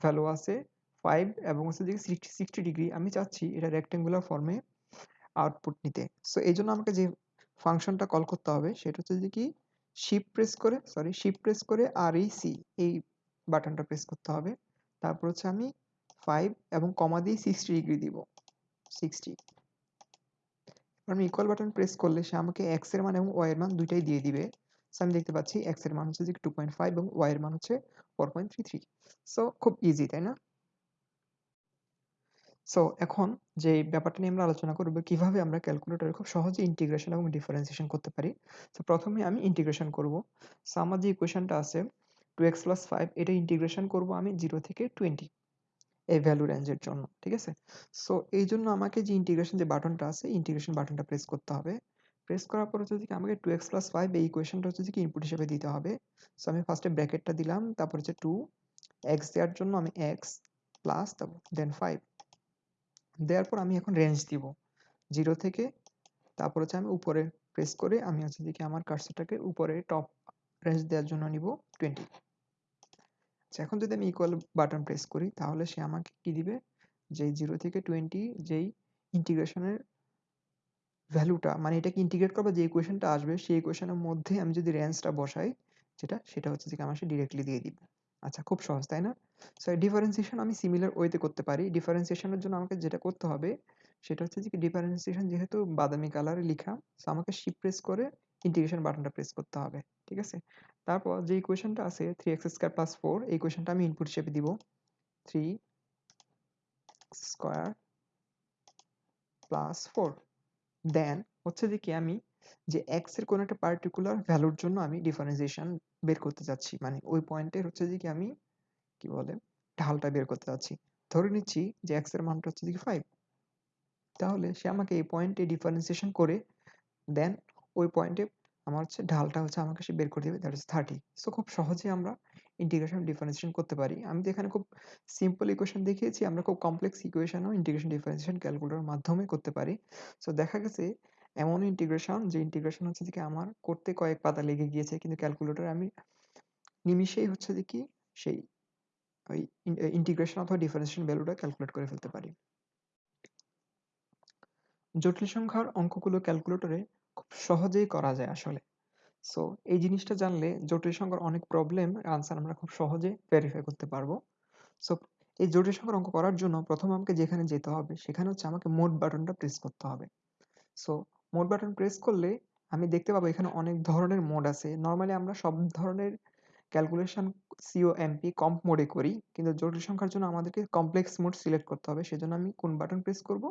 ভ্যালু আছে ফাইভ এবং হচ্ছে যে সিক্সটি সিক্সটি ডিগ্রি আমি চাচ্ছি এটা রেক্টেঙ্গুলার ফর্মে আউটপুট নিতে। সো এই জন্য আমাকে যে ফাংশনটা কল করতে হবে সেটা হচ্ছে যে কি শিপ প্রেস করে সরি শিপ প্রেস করে আর এই সি এই বাটনটা প্রেস করতে হবে। তারপর হচ্ছে আমি ফাইভ এবং কমা দিয়ে সিক্সটি ডিগ্রি দিব। সিক্সটি আমি ইকুয়াল বাটন প্রেস করলে সে আমাকে এক্সের মান এবং ওয়াই এর মান দুইটাই দিয়ে দিবে। সো আমি দেখতে পাচ্ছি এক্সের মান হচ্ছে যে টু পয়েন্ট ফাইভ এবং ওয়াই এর মান হচ্ছে four point three three so খুব ইজি তাই না? সো এখন যে ব্যাপারটা নিয়ে আমরা আলোচনা করব, কীভাবে আমরা ক্যালকুলেটরে খুব সহজে ইন্টিগ্রেশন এবং ডিফারেন্সিয়েশন করতে পারি। সো প্রথমে আমি ইন্টিগ্রেশন করব। সো আমার যে ইকুয়েশনটা আছে টু এক্স প্লাস ফাইভ এটা ইন্টিগ্রেশন করব আমি জিরো থেকে টোয়েন্টি এই ভ্যালু রেঞ্জের জন্য, ঠিক আছে? সো এই জন্য আমাকে যে ইন্টিগ্রেশন যে বাটনটা আছে ইন্টিগ্রেশন বাটনটা প্রেস করতে হবে। প্রেস করার পর হচ্ছে কি আমাকে টু এক্স প্লাস ফাইভ এই ইকুয়েশনটা হচ্ছে কি ইনপুট হিসেবে দিতে হবে। সো আমি ফার্স্টে ব্র্যাকেটটা দিলাম, তারপর হচ্ছে টু এক্স দেওয়ার জন্য আমি এক্স প্লাস তারপর দেন ফাইভ দেওয়ার পর আমি এখন রেঞ্জ দিব জিরো থেকে, তারপর হচ্ছে আমি উপরে প্রেস করে আমি হচ্ছে দিকে আমার কার্সারটাকে উপরে টপ রেঞ্জ দেওয়ার জন্য নিব টোয়েন্টি আচ্ছা এখন যদি আমি ইকুয়াল বাটন প্রেস করি, তাহলে সে আমাকে কি দিবে? যে জিরো থেকে টোয়েন্টি যেই ইন্টিগ্রেশনের ভ্যালুটা মানে এটাকে ইন্টিগ্রেট করব যে ইকুয়েশনটা আসবে, সেই ইকুয়েশনের মধ্যে আমি যদি রেঞ্জটা বসাই, যেটা, সেটা হচ্ছে যে আমার সে ডিরেক্টলি দিয়ে দিবে। আচ্ছা খুব সহজ, তাই না? সো ডিফারেন্সিয়েশন আমি সিমিলার ওয়েতে করতে পারি। ডিফারেন্সিয়েশনের জন্য আমাকে যেটা করতে হবে, সেটা হচ্ছে যে ডিফারেন্সিয়েশন যেহেতু বাদামি কালারে লেখা সো আমাকে শিপ প্রেস করে ইন্টিগ্রেশন বাটনটা প্রেস করতে হবে, ঠিক আছে? তারপর যে ইকুয়েশনটা আছে three x square plus four এই ইকুয়েশনটা আমি ইনপুট হিসেবে দিব। Three square plus four then হচ্ছে যে কি আমি যে এক্সের কোনো একটা পার্টিকুলার ভ্যালুর জন্য আমি ডিফারেন্সিয়েশন বের করতে যাচ্ছি। মানে ওই পয়েন্টের হচ্ছে যে কি আমি কি বলে ঢালটা বের করতে যাচ্ছি। ধরে নিচ্ছি যে এক্সের মানটা হচ্ছে কি ফাইভ তাহলে সে আমাকে এই পয়েন্টে ডিফারেন্সিয়েশন করে দেন ওই পয়েন্টে আমার হচ্ছে ঢালটা হচ্ছে আমাকে সে বের করে দেবে দ্যাট ইজ থার্টি সো খুব সহজে আমরা ইন্টিগ্রেশন ডিফারেন্সিয়েশন করতে পারি। আমি তো এখানে খুব সিম্পল ইকুয়েশন দেখিয়েছি, আমরা খুব কমপ্লেক্স ইকুয়েশনও ইন্টিগ্রেশন ডিফারেন্সিয়েশন ক্যালকুলেটরের মাধ্যমে করতে পারি। সো দেখা গেছে এমন ইন্টিগ্রেশন যে ইন্টিগ্রেশন হচ্ছে যে আমার করতে কয়েক পাতা লেগে গিয়েছে, কিন্তু ক্যালকুলেটরে আমি নিমিষেই হচ্ছে যে কি সেই ওই ইন্টিগ্রেশন অথবা ডিফারেন্সিয়েশন ভ্যালুটা ক্যালকুলেট করে ফেলতে পারি। জটিল সংখ্যার অঙ্কগুলো ক্যালকুলেটরে খুব সহজেই করা যায় আসলে। সো এই জিনিসটা জানলে জটিল সংখ্যার অনেক প্রবলেম আনসার আমরা খুব সহজে ভেরিফাই করতে পারব। সো এই জটিল সংখ্যার অঙ্ক করার জন্য প্রথম আমাকে যেখানে যেতে হবে, সেখানে হচ্ছে আমাকে মোড বাটনটা প্রেস করতে হবে। সো মোড বাটন প্রেস করলে আমি দেখতে পাবো এখানে অনেক ধরনের মোড আছে। নর্মালি আমরা সব ধরনের ক্যালকুলেশন সিও এমপি কম্প মোডে করি, কিন্তু জটিল সংখ্যার জন্য আমাদেরকে কমপ্লেক্স মোড সিলেক্ট করতে হবে, সেজন্য আমি কোন বাটন প্রেস করব?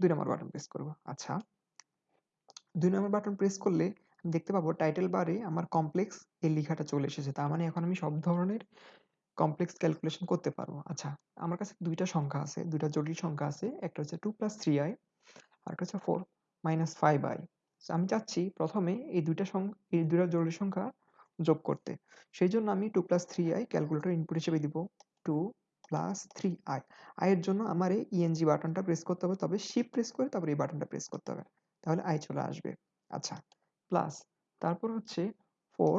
দুই নম্বর বাটন প্রেস করব। আচ্ছা। দুই নম্বর বাটন প্রেস করলে দেখতে পাবো টাইটেল বারে আমার কমপ্লেক্স এই লেখাটা চলে এসেছে। তার মানে এখন আমি সব ধরনের কমপ্লেক্স ক্যালকুলেশন করতে পারব। আচ্ছা আমার কাছে দুইটা সংখ্যা আছে, দুইটা জটিল সংখ্যা আছে। একটা হচ্ছে টু প্লাস থ্রি আই আর একটা হচ্ছে ফোর মাইনাস ফাইভ আই আমি চাচ্ছি প্রথমে এই দুইটা এই দুইটা জটিল সংখ্যা যোগ করতে। সেই জন্য আমি two plus three i calculator input হিসেবে দিব টু প্লাস থ্রি আই আয়ের জন্য আমার এই ইএনজি বাটনটা প্রেস করতে হবে, তবে শিপ প্রেস করে তারপর এই বাটনটা প্রেস করতে হবে। তাহলে আই চলে আসবে। আচ্ছা প্লাস তারপর হচ্ছে ফোর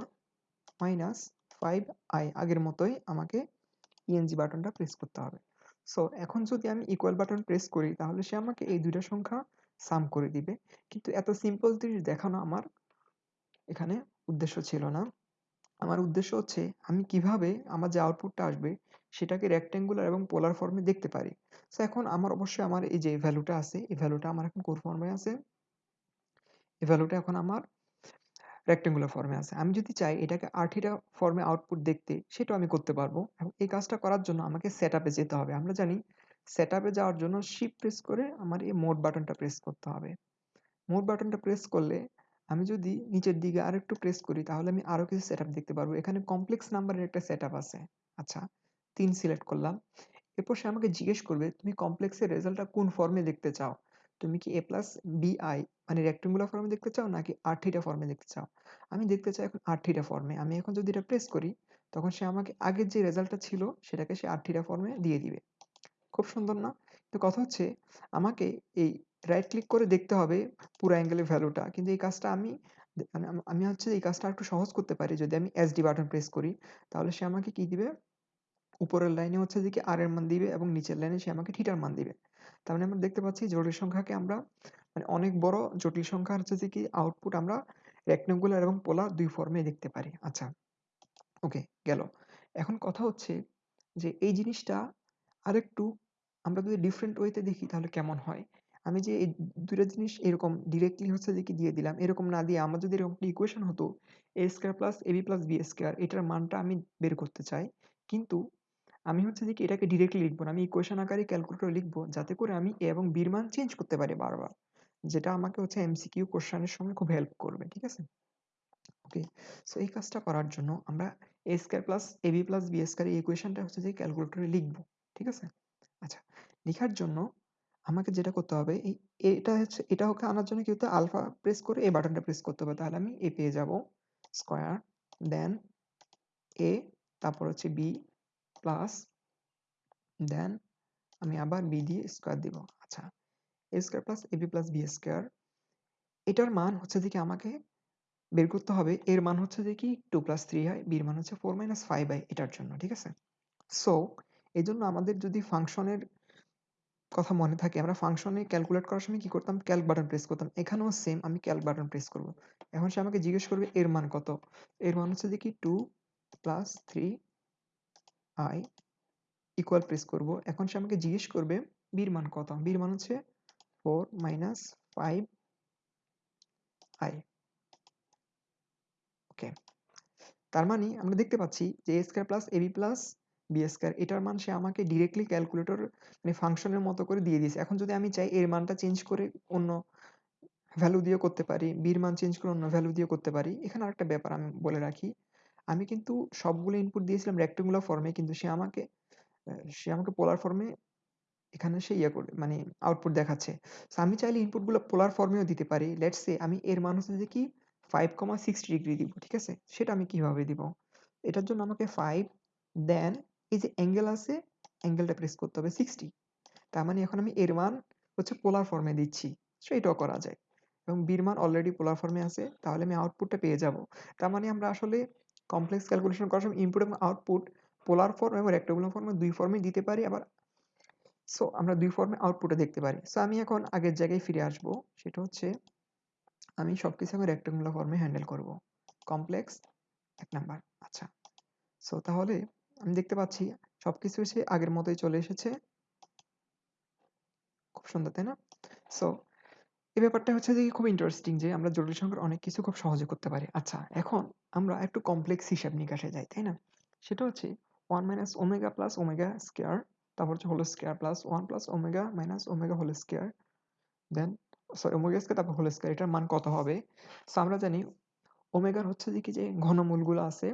মাইনাস ফাইভ আই আগের মতোই আমাকে ইএনজি বাটনটা প্রেস করতে হবে। সো এখন যদি আমি ইকুয়াল বাটন প্রেস করি, তাহলে সে আমাকে এই দুইটা সংখ্যা সাম করে দিবে। কিন্তু এত সিম্পল জিনিস দেখানো আমার এখানে উদ্দেশ্য ছিল না। আমার উদ্দেশ্য হচ্ছে, আমি কীভাবে আমার যে আউটপুটটা আসবে, সেটাকে রেক্ট্যাঙ্গুলার এবং পোলার ফর্মে দেখতে পারি। সো এখন আমার অবশ্যই আমার এই যে ভ্যালুটা আছে, এই ভ্যালুটা আমার এখন কোন ফর্মে আছে। এই ভ্যালুটা এখন আমার রেক্টেঙ্গুলার ফর্মে আছে। আমি যদি চাই এটাকে আর্টিটা ফর্মে আউটপুট দেখতে, সেটাও আমি করতে পারব। এবং এই কাজটা করার জন্য আমাকে সেট যেতে হবে। আমরা জানি সেট যাওয়ার জন্য শিপ প্রেস করে আমার এই মোড বাটনটা প্রেস করতে হবে। মোড বাটনটা প্রেস করলে আমি যদি নিচের দিকে আর একটু প্রেস করি, তাহলে আমি আরও কিছু সেট দেখতে পারব। এখানে কমপ্লেক্স নাম্বারের একটা সেট আছে। আচ্ছা তিন সিলেক্ট করলাম। এরপর সে আমাকে জিজ্ঞেস করবে, তুমি কমপ্লেক্সের রেজাল্টটা কোন ফর্মে দেখতে চাও? তুমি কি এ প্লাস বিআই মানে রেক্টেঙ্গুলার ফর্মে দেখতে চাও নাকি আর থিটা ফর্মে দেখতে চাও? আমি দেখতে চাই এখন আর থিটা ফর্মে আমি এখন যদি এটা প্রেস করি, তখন সে আমাকে আগের যে রেজাল্টটা ছিল, সেটাকে সে আর থিটা ফর্মে দিয়ে দিবে। খুব সুন্দর না? তো কথা হচ্ছে, আমাকে এই রাইট ক্লিক করে দেখতে হবে পুরো অ্যাঙ্গেলের ভ্যালুটা কিন্তু এই কাজটা আমি মানে আমি হচ্ছে এই কাজটা একটু সহজ করতে পারি। যদি আমি এসডি বাটন প্রেস করি, তাহলে সে আমাকে কি দিবে? উপরের লাইনে হচ্ছে যে কি আর এর মান দিবে এবং নিচের লাইনে সে আমাকে থিটার মান দিবে। তার মানে আমরা দেখতে পাচ্ছি জটিল সংখ্যাকে আমরা মানে অনেক বড় জটিল সংখ্যা হচ্ছে কি আউটপুট আমরা রেক্টেঙ্গুলার এবং পোলার দুই ফর্মে দেখতে পারি। আচ্ছা ওকে গেল। এখন কথা হচ্ছে যে এই জিনিসটা আরেকটু আমরা যদি ডিফারেন্ট ওয়েতে দেখি তাহলে কেমন হয়? আমি যে এই দুইটা জিনিস এরকম ডিরেক্টলি হচ্ছে যে কি দিয়ে দিলাম, এরকম না দিয়ে আমার যদি এরকম ইকুয়েশন হতো a square plus ab plus b square এটার মানটা আমি বের করতে চাই। কিন্তু আমি হচ্ছে যে কি এটাকে ডিরেক্টলি লিখব না। আমি ইকুয়েশন আকারে ক্যালকুলেটরে লিখব যাতে করে আমি এ এবং এর মান চেঞ্জ করতে পারি বারবার। যেটা আমাকে হচ্ছে এমসিকিউ কোয়েশ্চেনের সময় খুব হেল্প করবে। ঠিক আছে? ওকে। সো এই কাজটা করার জন্য আমরা a square plus ab plus b square এই ইকুয়েশনটা হচ্ছে যে ক্যালকুলেটরে লিখব। ঠিক আছে? আচ্ছা, লেখার জন্য আমাকে যেটা করতে হবে এই এটা হচ্ছে এটা ওকে আনার জন্য কি হতে আলফা প্রেস করে a বাটনটা প্রেস করতে হবে। তাহলে আমি a পেয়ে যাব স্কয়ার দেন a তারপর হচ্ছে b প্লাস দেন আমি আবার b দিয়ে স্কয়ার দিব। আচ্ছা, a square plus ab plus b square এটার মান হচ্ছে কি আমাকে বের করতে হবে এর মান হচ্ছে কি 2 প্লাস 3 হয় এর মান হচ্ছে 4 মাইনাস 5 হয় এটার জন্য। ঠিক আছে? সো এজন্য আমাদের যদি ফাংশনের কথা মনে থাকে আমরা ফাংশনে ক্যালকুলেট করার সময় কি করতাম? ক্যালক বাটন প্রেস করতাম। এখানেও সেম আমি ক্যালক বাটন প্রেস করব। এখন সে আমাকে জিজ্ঞেস করবে এর মান কত? এর মান হচ্ছে কি 2 প্লাস 3 i ইকুয়াল প্রেস করব। এখন সে আমাকে জিজ্ঞেস করবে এর মান কত? এর মান হচ্ছে 4 মাইনাস 5 i ওকে। তার মানে আমরা দেখতে পাচ্ছি যে a square plus ab plus b square এটার মান সে আমাকে ডিরেক্টলি ক্যালকুলেটর মানে ফাংশনের মতো করে দিয়ে দিয়েছে। এখন যদি আমি চাই এর মানটা চেঞ্জ করে অন্য ভ্যালু দিয়ে করতে পারি, এর মান চেঞ্জ করে অন্য ভ্যালু দিয়ে করতে পারি। এখানে আরেকটা ব্যাপার আমি বলে রাখি। আমি কিন্তু সবগুলো ইনপুট দিয়েছিলাম রেক্টেঙ্গুলার ফর্মে কিন্তু সে আমাকে সে আমাকে পোলার ফর্মে এখানে সে ইয়ে করে মানে আউটপুট দেখাচ্ছে। সো আমি চাইলে ইনপুটগুলো পোলার ফর্মেও দিতে পারি। লেটস সে আমি এর মান হচ্ছে যে কি 5,60 ডিগ্রি দিব। ঠিক আছে? সেটা আমি কীভাবে দিব? এটার জন্য আমাকে ফাইভ দেন এই যে অ্যাঙ্গেল আছে অ্যাঙ্গেলটা প্রেস করতে হবে 60 তার মানে এখন আমি এর মান হচ্ছে পোলার ফর্মে দিচ্ছি। সো এটাও করা যায়। এবং b এর মান অলরেডি পোলার ফর্মে আছে। তাহলে আমি আউটপুটটা পেয়ে যাব। তার মানে আমরা আসলে কমপ্লেক্স ক্যালকুলেশন করার সময় ইনপুট এবং আউটপুট পোলার ফর্ম এবং রেক্টেঙ্গুলার ফর্মে ২ ফর্মেই দিতে পারি আবার সো আমরা ২ ফর্মে আউটপুটে দেখতে পারি। সো আমি এখন আগের জায়গায় ফিরে আসব। সেটা হচ্ছে আমি সবকিছু এখন রেক্টেঙ্গুলার ফর্মে হ্যান্ডেল করব। কমপ্লেক্স এক নাম্বার। আচ্ছা। সো তাহলে আমি দেখতে পাচ্ছি সব কিছু এসে আগের মতোই চলে এসেছে। খুব সুন্দর, তাই না? সো এই ব্যাপারটা হচ্ছে যে খুব ইন্টারেস্টিং যে আমরা জটিল সংখ্যার অনেক কিছু খুব সহজে করতে পারি। আচ্ছা, এখন আমরা একটু কমপ্লেক্স হিসাব নিকাশে যাই, তাই না? সেটা হচ্ছে one minus omega plus omega square তারপর হচ্ছে whole square plus one plus omega minus omega whole square then sorry omega square তারপর হোল স্কয়ার এটার মান কত হবে? সো আমরা জানি ওমেগার হচ্ছে যে কি যে ঘনমূলগুলো আছে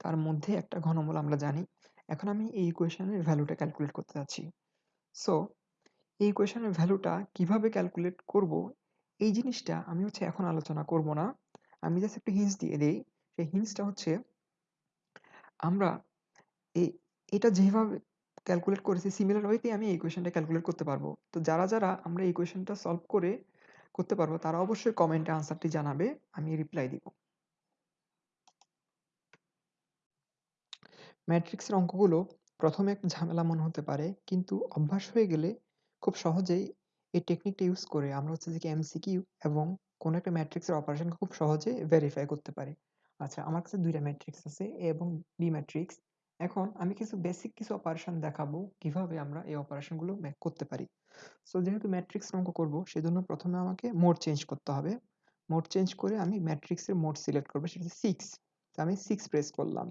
তার মধ্যে একটা ঘনমূল আমরা জানি। এখন আমি এই ইকুয়েশনের ভ্যালুটা ক্যালকুলেট করতে যাচ্ছি। সো এই ইকুয়েশনের ভ্যালুটা কীভাবে ক্যালকুলেট করব এই জিনিসটা আমি হচ্ছে এখন আলোচনা করব না। আমি জাস্ট একটু হিন্টস দিয়ে দেই। সেই হিন্টসটা হচ্ছে আমরা এ এটা যেভাবে ক্যালকুলেট করেছি সিমিলার ওয়েতেই আমি এই ইকুয়েশনটা ক্যালকুলেট করতে পারব। তো যারা, যারা আমরা এই ইকুয়েশনটা সলভ করে করতে পারব তারা অবশ্যই কমেন্টে আনসারটি জানাবে। আমি রিপ্লাই দিব। ম্যাট্রিক্সের অঙ্কগুলো প্রথমে একটু ঝামেলা মনে হতে পারে কিন্তু অভ্যাস হয়ে গেলে খুব সহজেই এই টেকনিকটা ইউজ করে আমরা হচ্ছে যে এমসিকিউ এবং কোনো একটা ম্যাট্রিক্সের অপারেশন খুব সহজে ভেরিফাই করতে পারি। আচ্ছা আমার কাছে দুইটা ম্যাট্রিক্স আছে, A এবং B ম্যাট্রিক্স। এখন আমি কিছু বেসিক কিছু অপারেশন দেখাবো কীভাবে আমরা এই অপারেশনগুলো করতে পারি। সো যেহেতু ম্যাট্রিক্স অঙ্ক করব, সেজন্য প্রথমে আমাকে মোড চেঞ্জ করতে হবে। মোড চেঞ্জ করে আমি ম্যাট্রিক্সের মোড সিলেক্ট করব, সেটা হচ্ছে 6 তো আমি 6 প্রেস করলাম।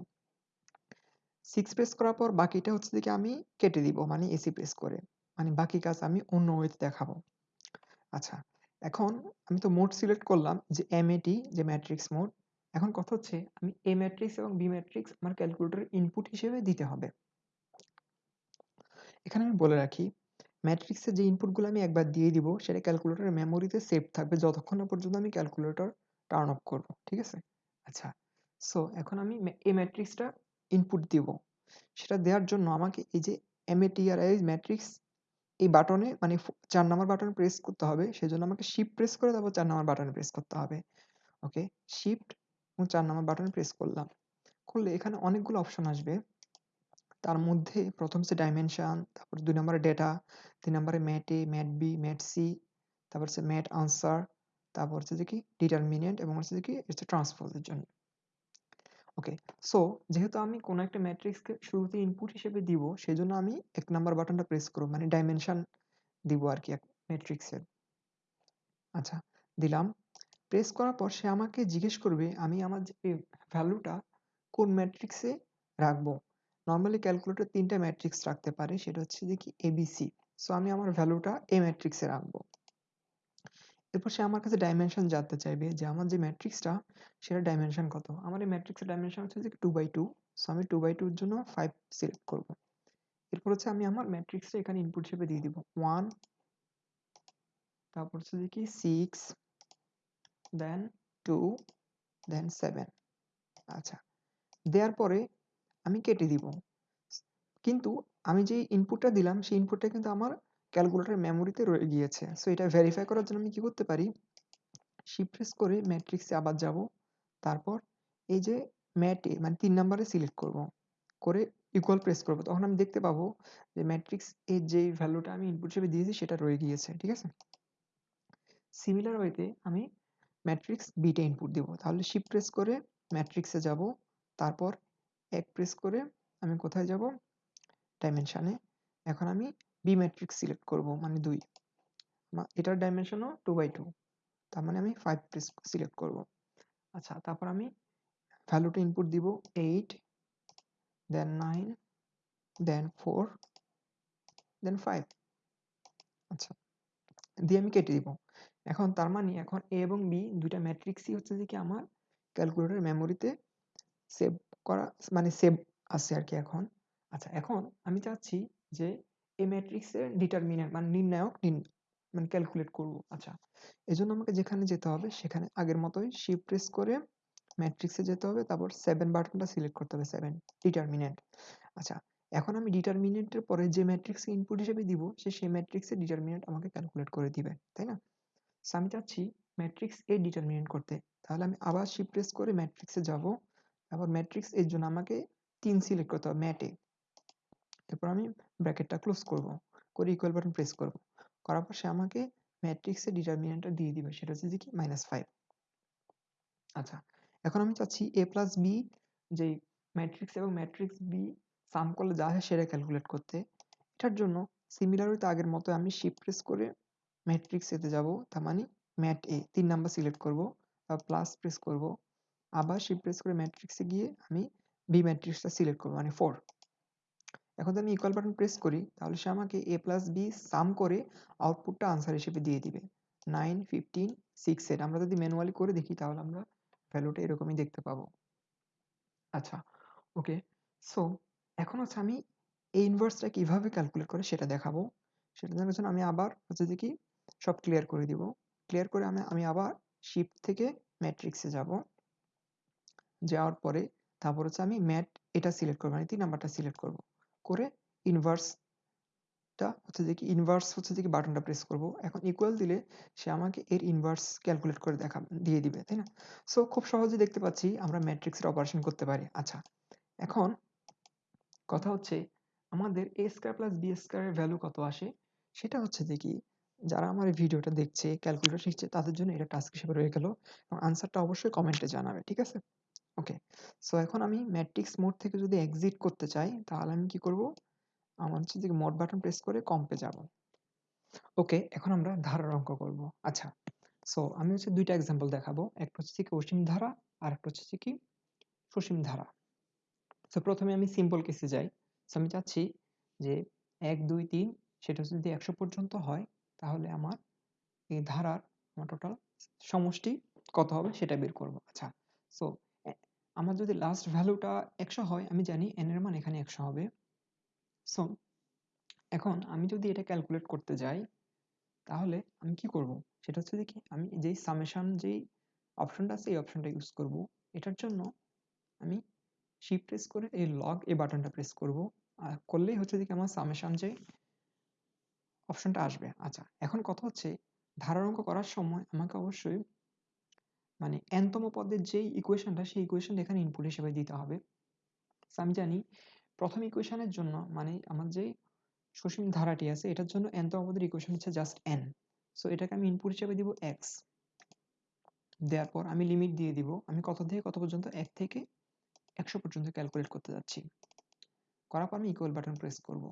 6 প্রেস করার পর বাকিটা হচ্ছে যে আমি কেটে দিব মানে এসি প্রেস করে। মানে বাকি কাজ আমি অন্য ওয়েতে দেখাবো। আচ্ছা, এখন আমি তো মোড সিলেক্ট করলাম যে MAT যে ম্যাট্রিক্স মোড। এখন কথা হচ্ছে আমি এ ম্যাট্রিক্স এবং বি ম্যাট্রিক্স আমার ক্যালকুলেটরে ইনপুট হিসেবে দিতে হবে। এখানে আমি বলে রাখি ম্যাট্রিক্সের যে ইনপুটগুলো আমি একবার দিয়ে দিব সেটা ক্যালকুলেটরের মেমোরিতে সেভ থাকবে যতক্ষণ না পর্যন্ত আমি ক্যালকুলেটর টার্ন অফ করব। ঠিক আছে? আচ্ছা, সো এখন আমি এ ম্যাট্রিক্সটা ইনপুট দিব। সেটা দেওয়ার জন্য আমাকে এই যে MATRIX ম্যাট্রিক্স এই বাটনে মানে চার ৪ নাম্বার বাটন প্রেস করতে হবে। সেজন্য আমাকে শিফট প্রেস করে তারপর চার নাম্বার বাটনে প্রেস করতে হবে। ওকে? শিফট এবং চার নাম্বার বাটনে প্রেস করলাম। করলে এখানে অনেকগুলো অপশন আসবে। তার মধ্যে প্রথম হচ্ছে ডাইমেনশন, তারপর ২ নম্বরে ডেটা, ৩ নম্বরে mat A, mat B, mat C, তারপর হচ্ছে ম্যাট আনসার, তারপর হচ্ছে যে কি ডিটারমিনেন্ট এবং হচ্ছে যে কি হচ্ছে ট্রান্সপোজ এর জন্য। ওকে, সো যেহেতু আমি কোনো একটা ম্যাট্রিক্সকে শুরুতে ইনপুট হিসেবে দিব সেজন্য আমি ১ নাম্বার বাটনটা প্রেস করব মানে ডাইমেনশন দিব আরকি এক ম্যাট্রিক্সের। আচ্ছা, দিলাম। প্রেস করার পর সে আমাকে জিজ্ঞেস করবে আমি আমার যে ভ্যালুটা কোন ম্যাট্রিক্সে রাখব। নরমালি ক্যালকুলেটর তিনটা ম্যাট্রিক্স রাখতে পারে সেটা হচ্ছে কি এবিসি সো আমি আমার ভ্যালুটা এ ম্যাট্রিক্সে রাখব এরপর সে আমার কাছে ডাইমেনশন জানতে চাইবে যে আমার যে ম্যাট্রিক্সটা সেটা ডাইমেনশন কত? আমার এই ম্যাট্রিক্সের ডাইমেনশন হচ্ছে যে টু বাই টু সো আমি টু বাই টুর জন্য ফাইভ সিলেক্ট করব। এরপর হচ্ছে আমি আমার ম্যাট্রিক্সটা এখানে ইনপুট হিসেবে দিয়ে দিব। ওয়ান তারপর হচ্ছে কি? Six then two then seven আচ্ছা দেওয়ার পরে আমি কেটে দিব। কিন্তু আমি যে ইনপুটটা দিলাম, সেই ইনপুটটা কিন্তু আমার ক্যালকুলেটর মেমোরিতে রয়ে গিয়েছে। সো এটা ভেরিফাই করার জন্য আমি কি করতে পারি? শিফট প্রেস করে ম্যাট্রিক্সে আবার যাব। তারপর এই যে ম্যাটে মানে তিন নাম্বারে সিলেক্ট করব। করে ইকুয়াল প্রেস করব। তখন আমি দেখতে পাবো যে ম্যাট্রিক্স এর যে ভ্যালুটা আমি ইনপুট হিসেবে দিয়েছি, সেটা রয়ে গিয়েছে। ঠিক আছে? সিমিলার ওয়েতে আমি ম্যাট্রিক্স বিটা ইনপুট দেব। তাহলে শিফট প্রেস করে ম্যাট্রিক্সে যাব। তারপর এক প্রেস করে আমি কোথায় যাব? ডাইমেনশনে এখন আমি বি ম্যাট্রিক্স সিলেক্ট করব মানে দুই। এটার ডাইমেনশনও টু বাই টু তার মানে আমি ফাইভ সিলেক্ট করব। আচ্ছা তারপর আমি ভ্যালুটা ইনপুট দিব eight then nine then four then five আচ্ছা দিয়ে আমি কেটে দিব। এখন তার মানে এখন এ এবং বি দুইটা ম্যাট্রিক্সই হচ্ছে যে কি আমার ক্যালকুলেটর মেমোরিতে সেভ করা মানে সেভ আছে আর কি এখন। আচ্ছা এখন আমি চাচ্ছি যে এই ম্যাট্রিক্সের ডিটারমিনেন্ট মানে নির্ণায়ক নির্ণ- মানে ক্যালকুলেট করব। আচ্ছা এজন্য আমাকে যেখানে যেতে হবে, সেখানে আগের মতোই শিফট প্রেস করে ম্যাট্রিক্সে যেতে হবে, তারপর সেভেন বাটনটা সিলেক্ট করতে হবে সেভেন ডিটারমিনেন্ট আচ্ছা এখন আমি ডিটারমিনেন্টের পরে যে ম্যাট্রিক্স ইনপুট হিসেবে দিব, সে সেই ম্যাট্রিক্সের ডিটারমিনেন্ট আমাকে ক্যালকুলেট করে দিবে, তাই না? So, আমি চাচ্ছি ম্যাট্রিক্স এ ডিটারমিনেন্ট করতে। তাহলে আমি আবার শিফট প্রেস করে ম্যাট্রিক্সে যাব, তারপর ম্যাট্রিক্স এর জন্য আমাকে তিন সিলেক্ট করতে হবে ম্যাটে এরপর আমি ব্র্যাকেটটা ক্লোজ করব, করে ইকুয়াল বাটন প্রেস করব। করার পর সে আমাকে ম্যাট্রিক্সের ডিটারমিনেন্টটা দিয়ে দিবে, সেটা হচ্ছে যে কি? মাইনাস ফাইভ আচ্ছা এখন আমি চাচ্ছি এ প্লাস বি যে ম্যাট্রিক্স এবং ম্যাট্রিক্স বি সাম করলে যা হয় সেটা ক্যালকুলেট করতে। এটার জন্য সিমিলারলি আগের মতো আমি শিফট প্রেস করে ম্যাট্রিক্স এতে যাব, তার মানে ম্যাট এ তিন নাম্বার সিলেক্ট করব প্লাস প্রেস করব। আবার শিফট প্রেস করে ম্যাট্রিক্সে গিয়ে আমি বি ম্যাট্রিক্সটা সিলেক্ট করব মানে ফোর এখন আমি ইকুয়াল বাটন প্রেস করি, তাহলে সে আমাকে এ প্লাস বি সাম করে আউটপুটটা আনসার হিসেবে দিয়ে দিবে। নাইন ফিফটিন সিক্স এর। আমরা যদি ম্যানুয়ালি করে দেখি, তাহলে আমরা ভ্যালুটা এরকমই দেখতে পাবো। আচ্ছা ওকে সো এখন হচ্ছে আমি এই ইনভার্সটা কীভাবে ক্যালকুলেট করে সেটা দেখাবো। সেটা দেখার জন্য আমি আবার হচ্ছে যে কি, সব ক্লিয়ার করে দিব। ক্লিয়ার করে আমি আমি আবার শিফট থেকে ম্যাট্রিক্সে যাব। যাওয়ার পরে তারপর হচ্ছে আমি ম্যাট এটা সিলেক্ট করব মানে তিন নাম্বারটা সিলেক্ট করব। করে ইনভার্সটা হচ্ছে যে কি ইনভার্স হচ্ছে যে কি বাটনটা প্রেস করব। এখন ইকুয়াল দিলে সে আমাকে এর ইনভার্স ক্যালকুলেট করে দেখা, দিয়ে দিবে, তাই না? সো খুব সহজে দেখতে পাচ্ছি আমরা ম্যাট্রিক্সের অপারেশন করতে পারি। আচ্ছা এখন কথা হচ্ছে আমাদের এ স্কোয়ার প্লাস বি স্কোয়ারের ভ্যালু কত আসে? সেটা হচ্ছে যে কি, যারা আমার ভিডিওটা দেখছে ক্যালকুলেটর শিখছে, তাদের জন্য এটা টাস্ক হিসেবে রয়ে গেল। এবং আনসারটা অবশ্যই কমেন্টে জানাবে, ঠিক আছে? ওকে সো এখন আমি ম্যাট্রিক্স মোড থেকে যদি এক্সিট করতে চাই, তাহলে আমি কি করব? আমার হচ্ছে যে মোড বাটন প্রেস করে কম্পে যাব। ওকে এখন আমরা ধারার অঙ্ক করব। আচ্ছা সো আমি হচ্ছে দুইটা এক্সাম্পল দেখাবো। একটা হচ্ছে কি অসীম ধারা, আর একটা হচ্ছে কি সসীম ধারা। সো প্রথমে আমি সিম্পল কেসে যাই। সো আমি চাচ্ছি যে এক, দুই, তিন, সেটা যদি একশো পর্যন্ত হয়, তাহলে আমার এই ধারার আমার টোটাল সমষ্টি কত হবে সেটা বের করব। আচ্ছা সো আমার যদি লাস্ট ভ্যালুটা একশো হয়, আমি জানি এন এর মান এখানে একশো হবে। সো এখন আমি যদি এটা ক্যালকুলেট করতে যাই, তাহলে আমি কি করব? সেটা হচ্ছে কি আমি যেই সামেশন যেই অপশনটা আছে, এই অপশনটা ইউজ করব। এটার জন্য আমি শিফট প্রেস করে এই লগ এই বাটনটা প্রেস করব। আর করলেই হচ্ছে কি আমার সামেশন যে অপশনটা আসবে। আচ্ছা এখন কথা হচ্ছে, ধারার অঙ্ক করার সময় আমাকে অবশ্যই মানে এনতম পদের যেই ইকুয়েশনটা সেই ইকুয়েশনটা এখানে ইনপুট হিসেবে দিতে হবে। আমি জানি প্রথম ইকুয়েশনের জন্য মানে আমার যে সসীম ধারাটি আছে, এটার জন্য এনতম পদের ইকুয়েশন হচ্ছে জাস্ট এন সো এটাকে আমি ইনপুট হিসেবে দিব এক্স দেওয়ার পর আমি লিমিট দিয়ে দিব। আমি কত থেকে কত পর্যন্ত? এক থেকে একশো পর্যন্ত ক্যালকুলেট করতে যাচ্ছি। করার পর আমি ইকুয়াল বাটন প্রেস করব।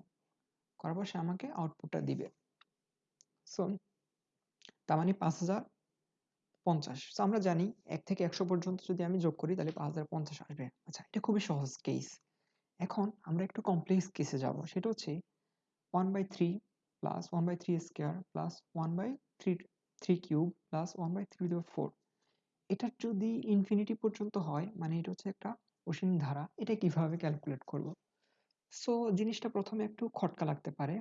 করার পর সে আমাকে আউটপুটটা দিবে। সো তার মানে পাঁচ হাজার পঞ্চাশ। তো আমরা জানি এক থেকে একশো পর্যন্ত যদি আমি যোগ করি, তাহলে পাঁচ হাজার পঞ্চাশ আসবে। আচ্ছা এটা খুবই সহজ কেস এখন আমরা একটু কমপ্লেক্স কেসে যাব। সেটা হচ্ছে one by three plus one by three square plus one by three three cube plus one by three four এটার যদি ইনফিনিটি পর্যন্ত হয় মানে এটা হচ্ছে একটা অসীম ধারা, এটা কীভাবে ক্যালকুলেট করব? সো জিনিসটা প্রথমে একটু খটকা লাগতে পারে।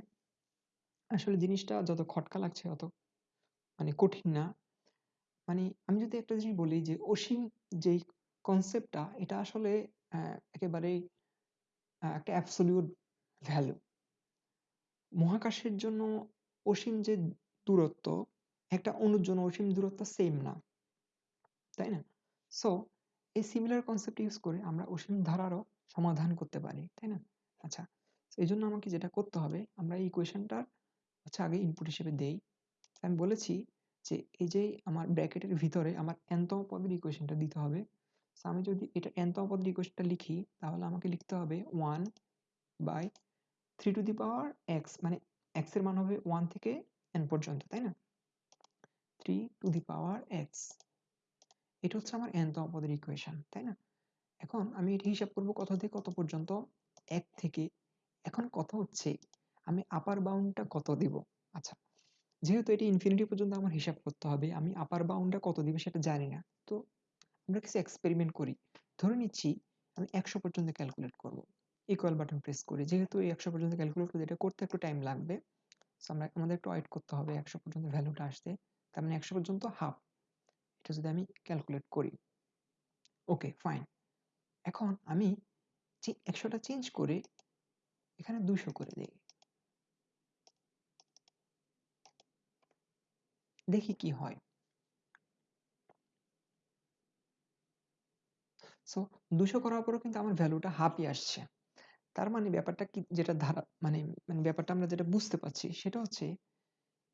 আসলে জিনিসটা যত খটকা লাগছে, অত মানে কঠিন না। মানে আমি যদি একটা জিনিস বলি যে অসীম যেই কনসেপ্টটা এটা আসলে একেবারেই একটা অ্যাবসলিউট ভ্যালু মহাকাশের জন্য অসীম যে দূরত্ব, একটা অণুর জন্য অসীম দূরত্ব সেম না। তাই না? সো এই সিমিলার কনসেপ্ট ইউজ করে আমরা অসীম ধারারও সমাধান করতে পারি, তাই না? আচ্ছা এই জন্য আমাকে যেটা করতে হবে, আমরা এই ইকুয়েশনটার হচ্ছে আগে ইনপুট হিসেবে দেই। আমি বলেছি যে এই যে আমার ব্র্যাকেটের ভিতরে আমার এনতম পদের ইকুয়েশনটা দিতে হবে। So, আমি যদি এটা এনতম পদের ইকুয়েশনটা লিখি, তাহলে আমাকে লিখতে হবে one by three to the power x মানে এক্সের মান হবে ওয়ান থেকে এন পর্যন্ত, তাই না? Three to the power x এটা হচ্ছে আমার এনতম পদের ইকুয়েশন তাই না? এখন আমি এটি হিসাব করব কত থেকে কত পর্যন্ত? এক থেকে। এখন কথা হচ্ছে, আমি আপার বাউন্ডটা কত দিব? আচ্ছা যেহেতু এটি ইনফিনিটি পর্যন্ত আমার হিসাব করতে হবে, আমি আপার বাউন্ডটা কত দিব সেটা জানি না। তো আমরা কিছু এক্সপেরিমেন্ট করি। ধরে নিচ্ছি আমি একশো পর্যন্ত ক্যালকুলেট করব। ইকুয়াল বাটন প্রেস করি। যেহেতু এই একশো পর্যন্ত ক্যালকুলেট করতে, এটা করতে একটু টাইম লাগবে। সো আমরা, আমাদের একটু ওয়েট করতে হবে একশো পর্যন্ত ভ্যালুটা আসতে। তার মানে একশো পর্যন্ত হাফ এটা যদি আমি ক্যালকুলেট করি। ওকে ফাইন এখন আমি একশোটা চেঞ্জ করে, এখানে দুশো করে দিই। দেখি কি হয়। সো দুশো করার পরও কিন্তু আমার ভ্যালুটা হাফই আসছে। তার মানে ব্যাপারটা কি, যেটা ধারা মানে মানে ব্যাপারটা আমরা যেটা বুঝতে পারছি, সেটা হচ্ছে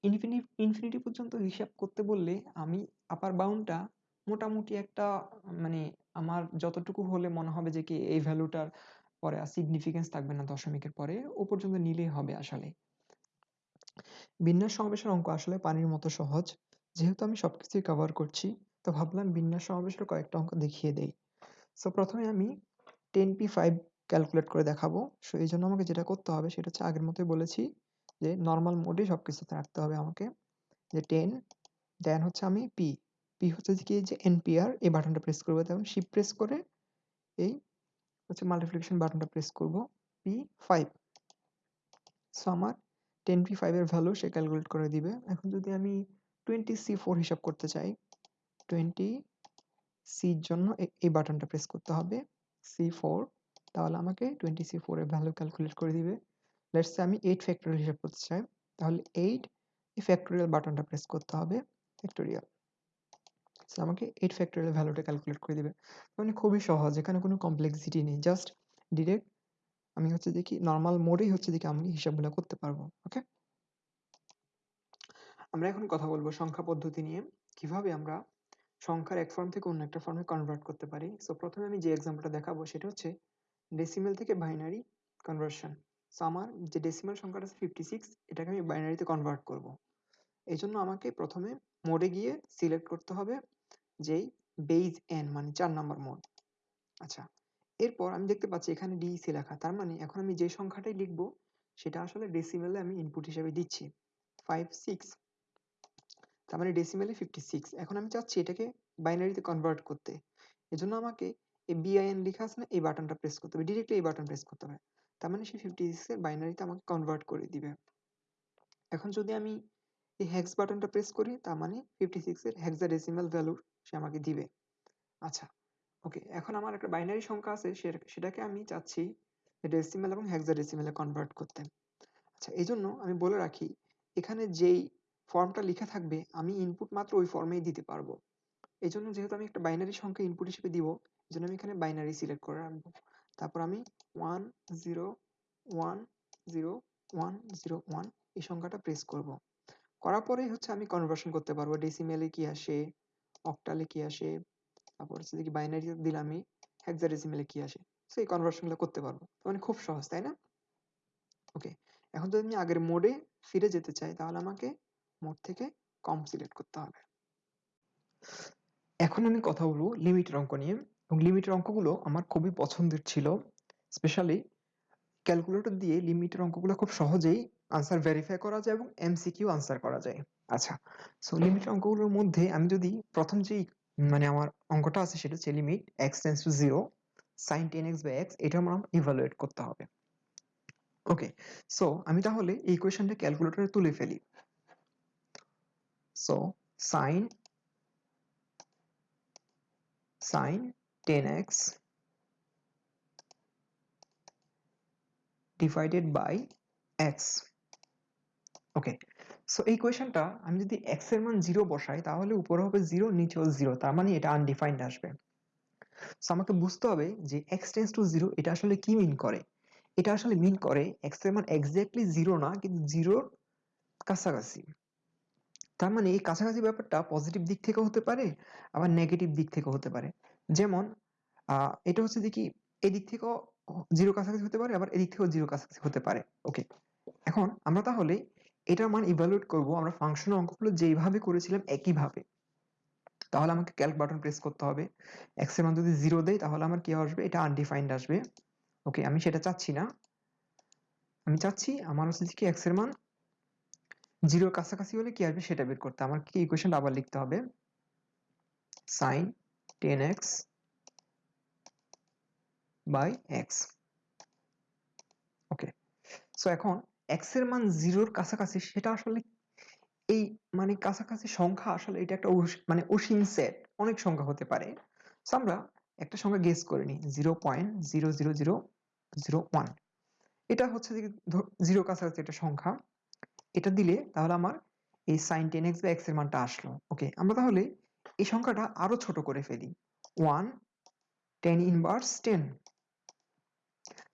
ইনফিনি ইনফিনিটি পর্যন্ত হিসাব করতে বললে আমি আপার বাউন্ডটা মোটামুটি একটা মানে আমার যতটুকু হলে মনে হবে যে কি এই ভ্যালুটার পরে আর সিগনিফিকেন্স থাকবে না দশমিকের পরে, ও পর্যন্ত নিলেই হবে আসলে। বিন্যাস সমাবেশের অঙ্ক আসলে পানির মতো সহজ। যেহেতু আমি সবকিছুই কভার করছি, তো ভাবলাম বিন্যাস সমাবেশের কয়েকটা অঙ্ক দেখিয়ে দেই। সো প্রথমে আমি টেন পি ফাইভ ক্যালকুলেট করে দেখাবো। সো এই জন্য আমাকে যেটা করতে হবে, সেটা হচ্ছে আগের মতোই বলেছি যে নর্মাল মোডে সব কিছুতে রাখতে হবে আমাকে। যে টেন দেন হচ্ছে আমি পি পি হচ্ছে কি, যে এনপিআর এই বাটনটা প্রেস করব। তেমন শিপ প্রেস করে এই হচ্ছে মাল্টিপ্লিকেশন বাটনটা প্রেস করব। পি ফাইভ সো আমার টেন পি ফাইভের ভ্যালু সে ক্যালকুলেট করে দিবে। এখন যদি আমি টোয়েন্টি সি ফোর হিসাব করতে চাই টোয়েন্টি সির জন্য এই বাটনটা প্রেস করতে হবে সি ফোর তাহলে আমাকে টোয়েন্টি সি ফোরের ভ্যালু ক্যালকুলেট করে দিবে। লেটস আমি এইট ফ্যাক্টোরিয়াল হিসাব করতে চাই, তাহলে এইট এই ফ্যাক্টোরিয়াল বাটনটা প্রেস করতে হবে ফ্যাক্টোরিয়াল সো আমাকে এইট ফ্যাক্টোরিয়াল ভ্যালুটা ক্যালকুলেট করে দিবে। মানে খুবই সহজ, এখানে কোনো কমপ্লেক্সিটি নেই। জাস্ট ডিরেক্ট আমি হচ্ছে দেখি নর্মাল মোডেই হচ্ছে দেখি আমি হিসাবগুলো করতে পারব ওকে আমরা এখন কথা বলব সংখ্যা পদ্ধতি নিয়ে, কীভাবে আমরা সংখ্যার এক ফর্ম থেকে অন্য একটা ফর্মে কনভার্ট করতে পারি। সো প্রথমে আমি যে এক্সাম্পলটা দেখাবো সেটা হচ্ছে ডেসিমেল থেকে বাইনারি কনভার্সন সো আমার যে ডেসিমেল সংখ্যাটা আছে ফিফটি সিক্স এটাকে আমি বাইনারিতে কনভার্ট করব। এই জন্য আমাকে প্রথমে মোডে গিয়ে সিলেক্ট করতে হবে যেই বেইজ এন মানে চার নম্বর মোড আচ্ছা এরপর আমি দেখতে পাচ্ছি এখানে ডিইসি লেখা। তার মানে এখন আমি যে সংখ্যাটাই লিখব, সেটা আসলে ডেসিমেলে আমি ইনপুট হিসেবে দিচ্ছি। ফাইভ সিক্স তার মানে ডেসিমেলে ফিফটি সিক্স এখন আমি চাচ্ছি এটাকে বাইনারিতে কনভার্ট করতে। এজন্য আমাকে এই বিআইএন লেখা আছে না, এই বাটনটা প্রেস করতে হবে। ডিরেক্টলি এই বাটন প্রেস করতে হবে। তার মানে সে ফিফটি সিক্সের বাইনারিতে আমাকে কনভার্ট করে দিবে। এখন যদি আমি এই হ্যাক্স বাটনটা প্রেস করি, তার মানে ফিফটি সিক্সের হ্যাক্সা ডেসিমেল ভ্যালু সে আমাকে দিবে। আচ্ছা ওকে এখন আমার একটা বাইনারি সংখ্যা আছে সেটাকে আমি চাচ্ছি ডেসিমেল এবং হ্যাক্সা ডেসিমেলে কনভার্ট করতে। আচ্ছা এই জন্য আমি বলে রাখি, এখানে যেই ফর্মটা লেখা থাকবে, আমি ইনপুট মাত্র ওই ফর্মেই দিতে পারব। এই জন্য যেহেতু আমি একটা বাইনারি সংখ্যা ইনপুট হিসেবে দিব এই জন্য আমি এখানে বাইনারি সিলেক্ট করে রাখব। তারপর আমি one zero one zero one zero one এই সংখ্যাটা প্রেস করব। করার পরেই হচ্ছে আমি কনভার্সন করতে পারব। ডেসিমেলে কি আসে অক্টালে কি আসে তারপর হচ্ছে কি বাইনারি দিলামই হেক্সাডেসিমেলে কি আসে? সো এই কনভার্সনগুলো করতে পারব। মানে খুব সহজ, তাই না? ওকে এখন যদি আমি আগের মোডে ফিরে যেতে চাই, তাহলে আমাকে মোড থেকে কম সিলেক্ট করতে হবে। এখন আমি কথা বলব লিমিটের অঙ্ক নিয়ে। এবং লিমিটের অঙ্কগুলো আমার খুবই পছন্দের ছিল। স্পেশালি ক্যালকুলেটর দিয়ে লিমিটের অঙ্কগুলো খুব সহজেই আনসার ভেরিফাই করা যায় এবং এমসিকিউ আনসার করা যায়। আচ্ছা সো লিমিটের অঙ্কগুলোর মধ্যে আমি যদি প্রথম যেই মানে আমার অঙ্কটা আছে সেটা হচ্ছে limit x tends to zero sine ten x by x এটা আমার ইভালুয়েট করতে হবে। ওকে সো আমি তাহলে এই ইকুয়েশনটা ক্যালকুলেটরে তুলে ফেলি। So sine sine ten x divided by x okay so এই কোয়েশনটা আমি যদি এক্সের মান জিরো বসাই, তাহলে উপরে হবে জিরো নিচেও জিরো তার মানে এটা আনডিফাইন্ড আসবে। সো আমাকে বুঝতে হবে যে এক্স টেন্স টু জিরো এটা আসলে কি মিন করে? এটা আসলে মিন করে এক্সের মান এক্স্যাক্টলি জিরো না, কিন্তু জিরোর কাছাকাছি। তার মানে এই কাছাকাছি ব্যাপারটা পজিটিভ দিক থেকে হতে পারে, আবার নেগেটিভ দিক থেকে হতে পারে। যেমন এটা হচ্ছে দেখি এদিক থেকেও জিরো কাছাকাছি হতে পারে, আবার এদিক থেকেও জিরো কাছাকাছি হতে পারে। ওকে এখন আমরা তাহলে এটার মান ইভালুয়েট করব, আমরা ফাংশনের অঙ্কগুলো যেইভাবে করেছিলাম একইভাবে। তাহলে আমাকে ক্যালক বাটন প্রেস করতে হবে। এক্সের মান যদি জিরো দেয়, তাহলে আমার কি আসবে? এটা আনডিফাইন্ড আসবে। ওকে আমি সেটা চাচ্ছি না। আমি চাচ্ছি আমার হচ্ছে কি এক্সের মান জিরোর কাছাকাছি হলে কি আসবে? সেটা বের করতে। আমার কি ইকুয়েশন আবার লিখতে হবে। Sine ten x by x okay so এখন এক্সের মান জিরোর কাছাকাছি, সেটা আসলে এই মানে কাছাকাছি সংখ্যা আসলে এটা একটা মানে অসীম সেট। অনেক সংখ্যা হতে পারে। সো আমরা একটা সংখ্যা গেস করে নিই। Zero point zero zero zero zero one এটা হচ্ছে যে জিরো কাছাকাছি একটা সংখ্যা। এটা দিলে তাহলে আমার এই সাইন টেন এক্স বা এক্সের মানটা আসলো। ওকে আমরা তাহলে এই সংখ্যাটা আরও ছোট করে ফেলি। ওয়ান টেন ইনভার্স টেন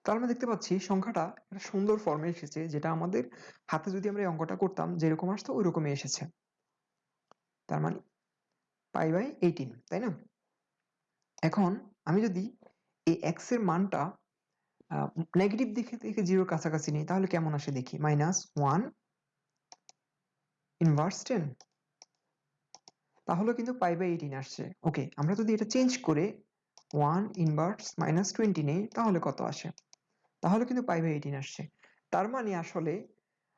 তাহলে আমরা দেখতে পাচ্ছি সংখ্যাটা একটা সুন্দর ফর্মে এসেছে, যেটা আমাদের হাতে যদি আমরা এই অঙ্কটা করতাম যেরকম আসতো ওই রকমই এসেছে। তার মানে পাই বাই এইটিন তাই না? এখন আমি যদি এই এক্সের মানটা নেগেটিভ দিকে থেকে জিরোর কাছাকাছি নিই, তাহলে কেমন আসে দেখি? মাইনাস ওয়ান ইনভার্স টেন তাহলে কিন্তু পাই বাই এইটিন আসছে। ওকে আমরা যদি এটা চেঞ্জ করে ওয়ান ইনভার্স মাইনাস টোয়েন্টি নেই, তাহলে কত আসে? তাহলে কিন্তু পাই বাই এইটিন আসছে। তার মানে আসলে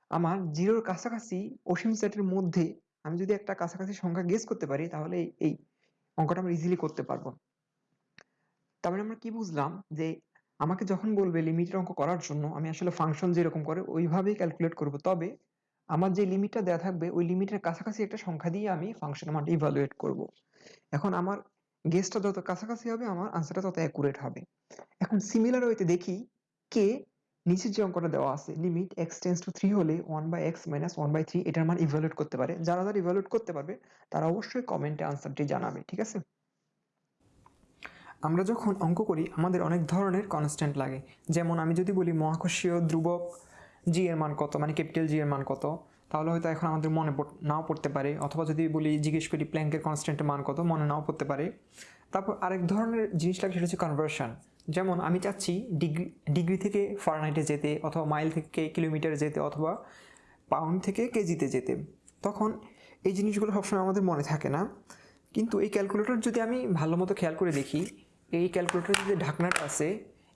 আমার জিরোর কাছাকাছি অসীম সেটের মধ্যে আমি যদি একটা কাছাকাছি সংখ্যা গেস করতে পারি, তাহলে এই- অঙ্কটা আমরা ইজিলি করতে পারব। তার মানে আমরা কি বুঝলাম যে আমাকে যখন বলবে লিমিটের অঙ্ক করার জন্য, আমি আসলে ফাংশন যেরকম করে ওইভাবেই ক্যালকুলেট করব। তবে আমার যে লিমিটটা দেওয়া থাকবে, ওই লিমিটের কাছাকাছি একটা সংখ্যা দিয়ে আমি ফাংশনের মানটা ইভালুয়েট করব। এখন আমার গেসটা যত কাছাকাছি হবে, আমার আনসারটা তত অ্যাকুরেট হবে। এখন সিমিলার ওয়েতে দেখি কে নিচের যে অঙ্কটা দেওয়া আছে limit x tends to three হলে one by x minus one by three এটার মান ইভালুয়েট করতে পারে। যারা যারা ইভালুয়েট করতে পারবে, তারা অবশ্যই কমেন্টে আনসারটি জানাবে, ঠিক আছে? আমরা যখন অঙ্ক করি, আমাদের অনেক ধরনের কনস্ট্যান্ট লাগে। যেমন আমি যদি বলি মহাকর্ষীয় ধ্রুবক জি এর মান কত মানে ক্যাপিটাল জি এর মান কত, তাহলে হয়তো এখন আমাদের মনে নাও পড়তে পারে। অথবা যদি বলি জিজ্ঞেস করি প্ল্যাঙ্কের কনস্ট্যান্টের মান কত, মনে নাও পড়তে পারে। তারপর আরেক ধরনের জিনিস লাগে, সেটা হচ্ছে কনভার্সন যেমন আমি চাচ্ছি ডিগ্রি ডিগ্রি থেকে ফারেনহাইটে যেতে অথবা মাইল থেকে কিলোমিটার যেতে অথবা পাউন্ড থেকে কেজিতে যেতে। তখন এই জিনিসগুলো সবসময় আমাদের মনে থাকে না। কিন্তু এই ক্যালকুলেটর যদি আমি ভালো মতো খেয়াল করে দেখি, এই ক্যালকুলেটরের যে ঢাকনাটা আছে,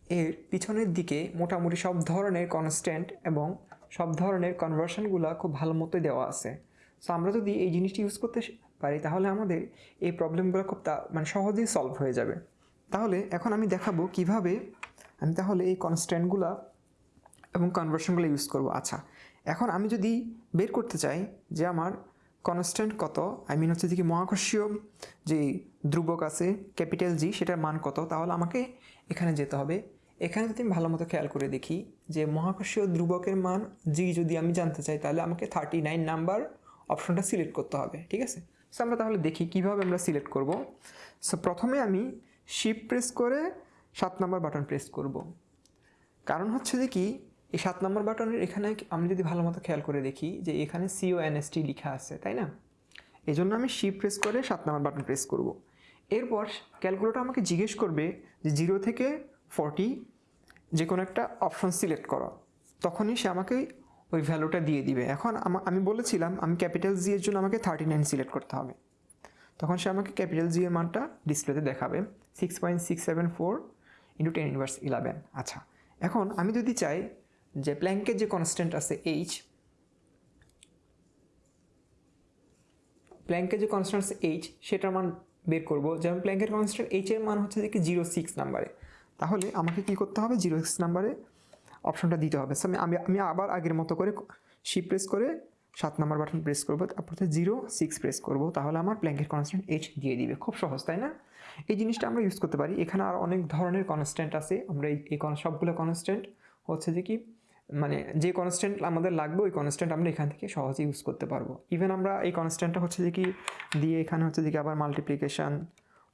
এর পিছনের দিকে মোটামুটি সব ধরনের কনস্ট্যান্ট এবং সব ধরনের কনভার্সনগুলো খুব ভালো মতোই দেওয়া আছে। সো আমরা যদি এই জিনিসটি ইউজ করতে পারি, তাহলে আমাদের এই প্রবলেমগুলো খুব মানে সহজেই সলভ হয়ে যাবে। তাহলে এখন আমি দেখাবো কীভাবে আমি তাহলে এই কনস্ট্যান্টগুলো এবং কনভার্সনগুলো ইউজ করব। আচ্ছা এখন আমি যদি বের করতে চাই যে আমার কনস্ট্যান্ট কত আই মিন হচ্ছে কি মহাকর্ষীয় যে ধ্রুবক আছে ক্যাপিটাল জি সেটার মান কত, তাহলে আমাকে এখানে যেতে হবে। এখানে যদি আমি ভালো মতো খেয়াল করে দেখি যে মহাকর্ষীয় ধ্রুবকের মান জি যদি আমি জানতে চাই, তাহলে আমাকে থার্টি নাইন নাম্বার অপশনটা সিলেক্ট করতে হবে, ঠিক আছে? সো আমরা তাহলে দেখি কীভাবে আমরা সিলেক্ট করব। সো প্রথমে আমি শিপ প্রেস করে সাত নম্বর বাটন প্রেস করব। কারণ হচ্ছে যে কি, এই সাত নম্বর বাটনের এখানে আমি যদি ভালো মতো খেয়াল করে দেখি যে এখানে সিও এনএসটি লেখা আছে, তাই না? এই জন্য আমি শিপ প্রেস করে সাত নম্বর বাটন প্রেস করব। এরপর ক্যালকুলেটর আমাকে জিজ্ঞেস করবে যে জিরো থেকে ফর্টি যে কোনো একটা অপশন সিলেক্ট করো। তখনই সে আমাকে ওই ভ্যালুটা দিয়ে দিবে। এখন আমি বলেছিলাম, আমি ক্যাপিটাল জি এর জন্য আমাকে থার্টি নাইন সিলেক্ট করতে হবে। তখন সে আমাকে ক্যাপিটাল জি এর মানটা ডিসপ্লেতে দেখাবে। Six point six seven four into ten inverse eleven আচ্ছা এখন আমি যদি চাই যে প্ল্যাঙ্কের যে কনস্ট্যান্ট আছে এইচ প্ল্যাঙ্কের যে কনস্ট্যান্ট আছে এইচ সেটার মান বের করব। যেমন প্ল্যাঙ্কের কনস্ট্যান্ট এইচ এর মান হচ্ছে কি জিরো সিক্স নাম্বারে তাহলে আমাকে কি করতে হবে? জিরো সিক্স নাম্বারে অপশনটা দিতে হবে। সো আমি আমি আবার আগের মতো করে শিপ প্রেস করে সাত নাম্বার বাটন প্রেস করব। তারপর জিরো সিক্স প্রেস করব। তাহলে আমার প্ল্যাঙ্কের কনস্ট্যান্ট এইচ দিয়ে দিবে। খুব সহজ, তাই না? এই জিনিসটা আমরা ইউজ করতে পারি। এখানে আর অনেক ধরনের কনস্ট্যান্ট আছে। আমরা এই সবগুলো কনস্ট্যান্ট হচ্ছে যে কি মানে যে কনস্ট্যান্ট আমাদের লাগবে, ওই কনস্ট্যান্ট আমরা এখান থেকে সহজে ইউজ করতে পারব। ইভেন আমরা এই কনস্ট্যান্টটা হচ্ছে যে কি, দিয়ে এখানে হচ্ছে যে কি আবার মাল্টিপ্লিকেশান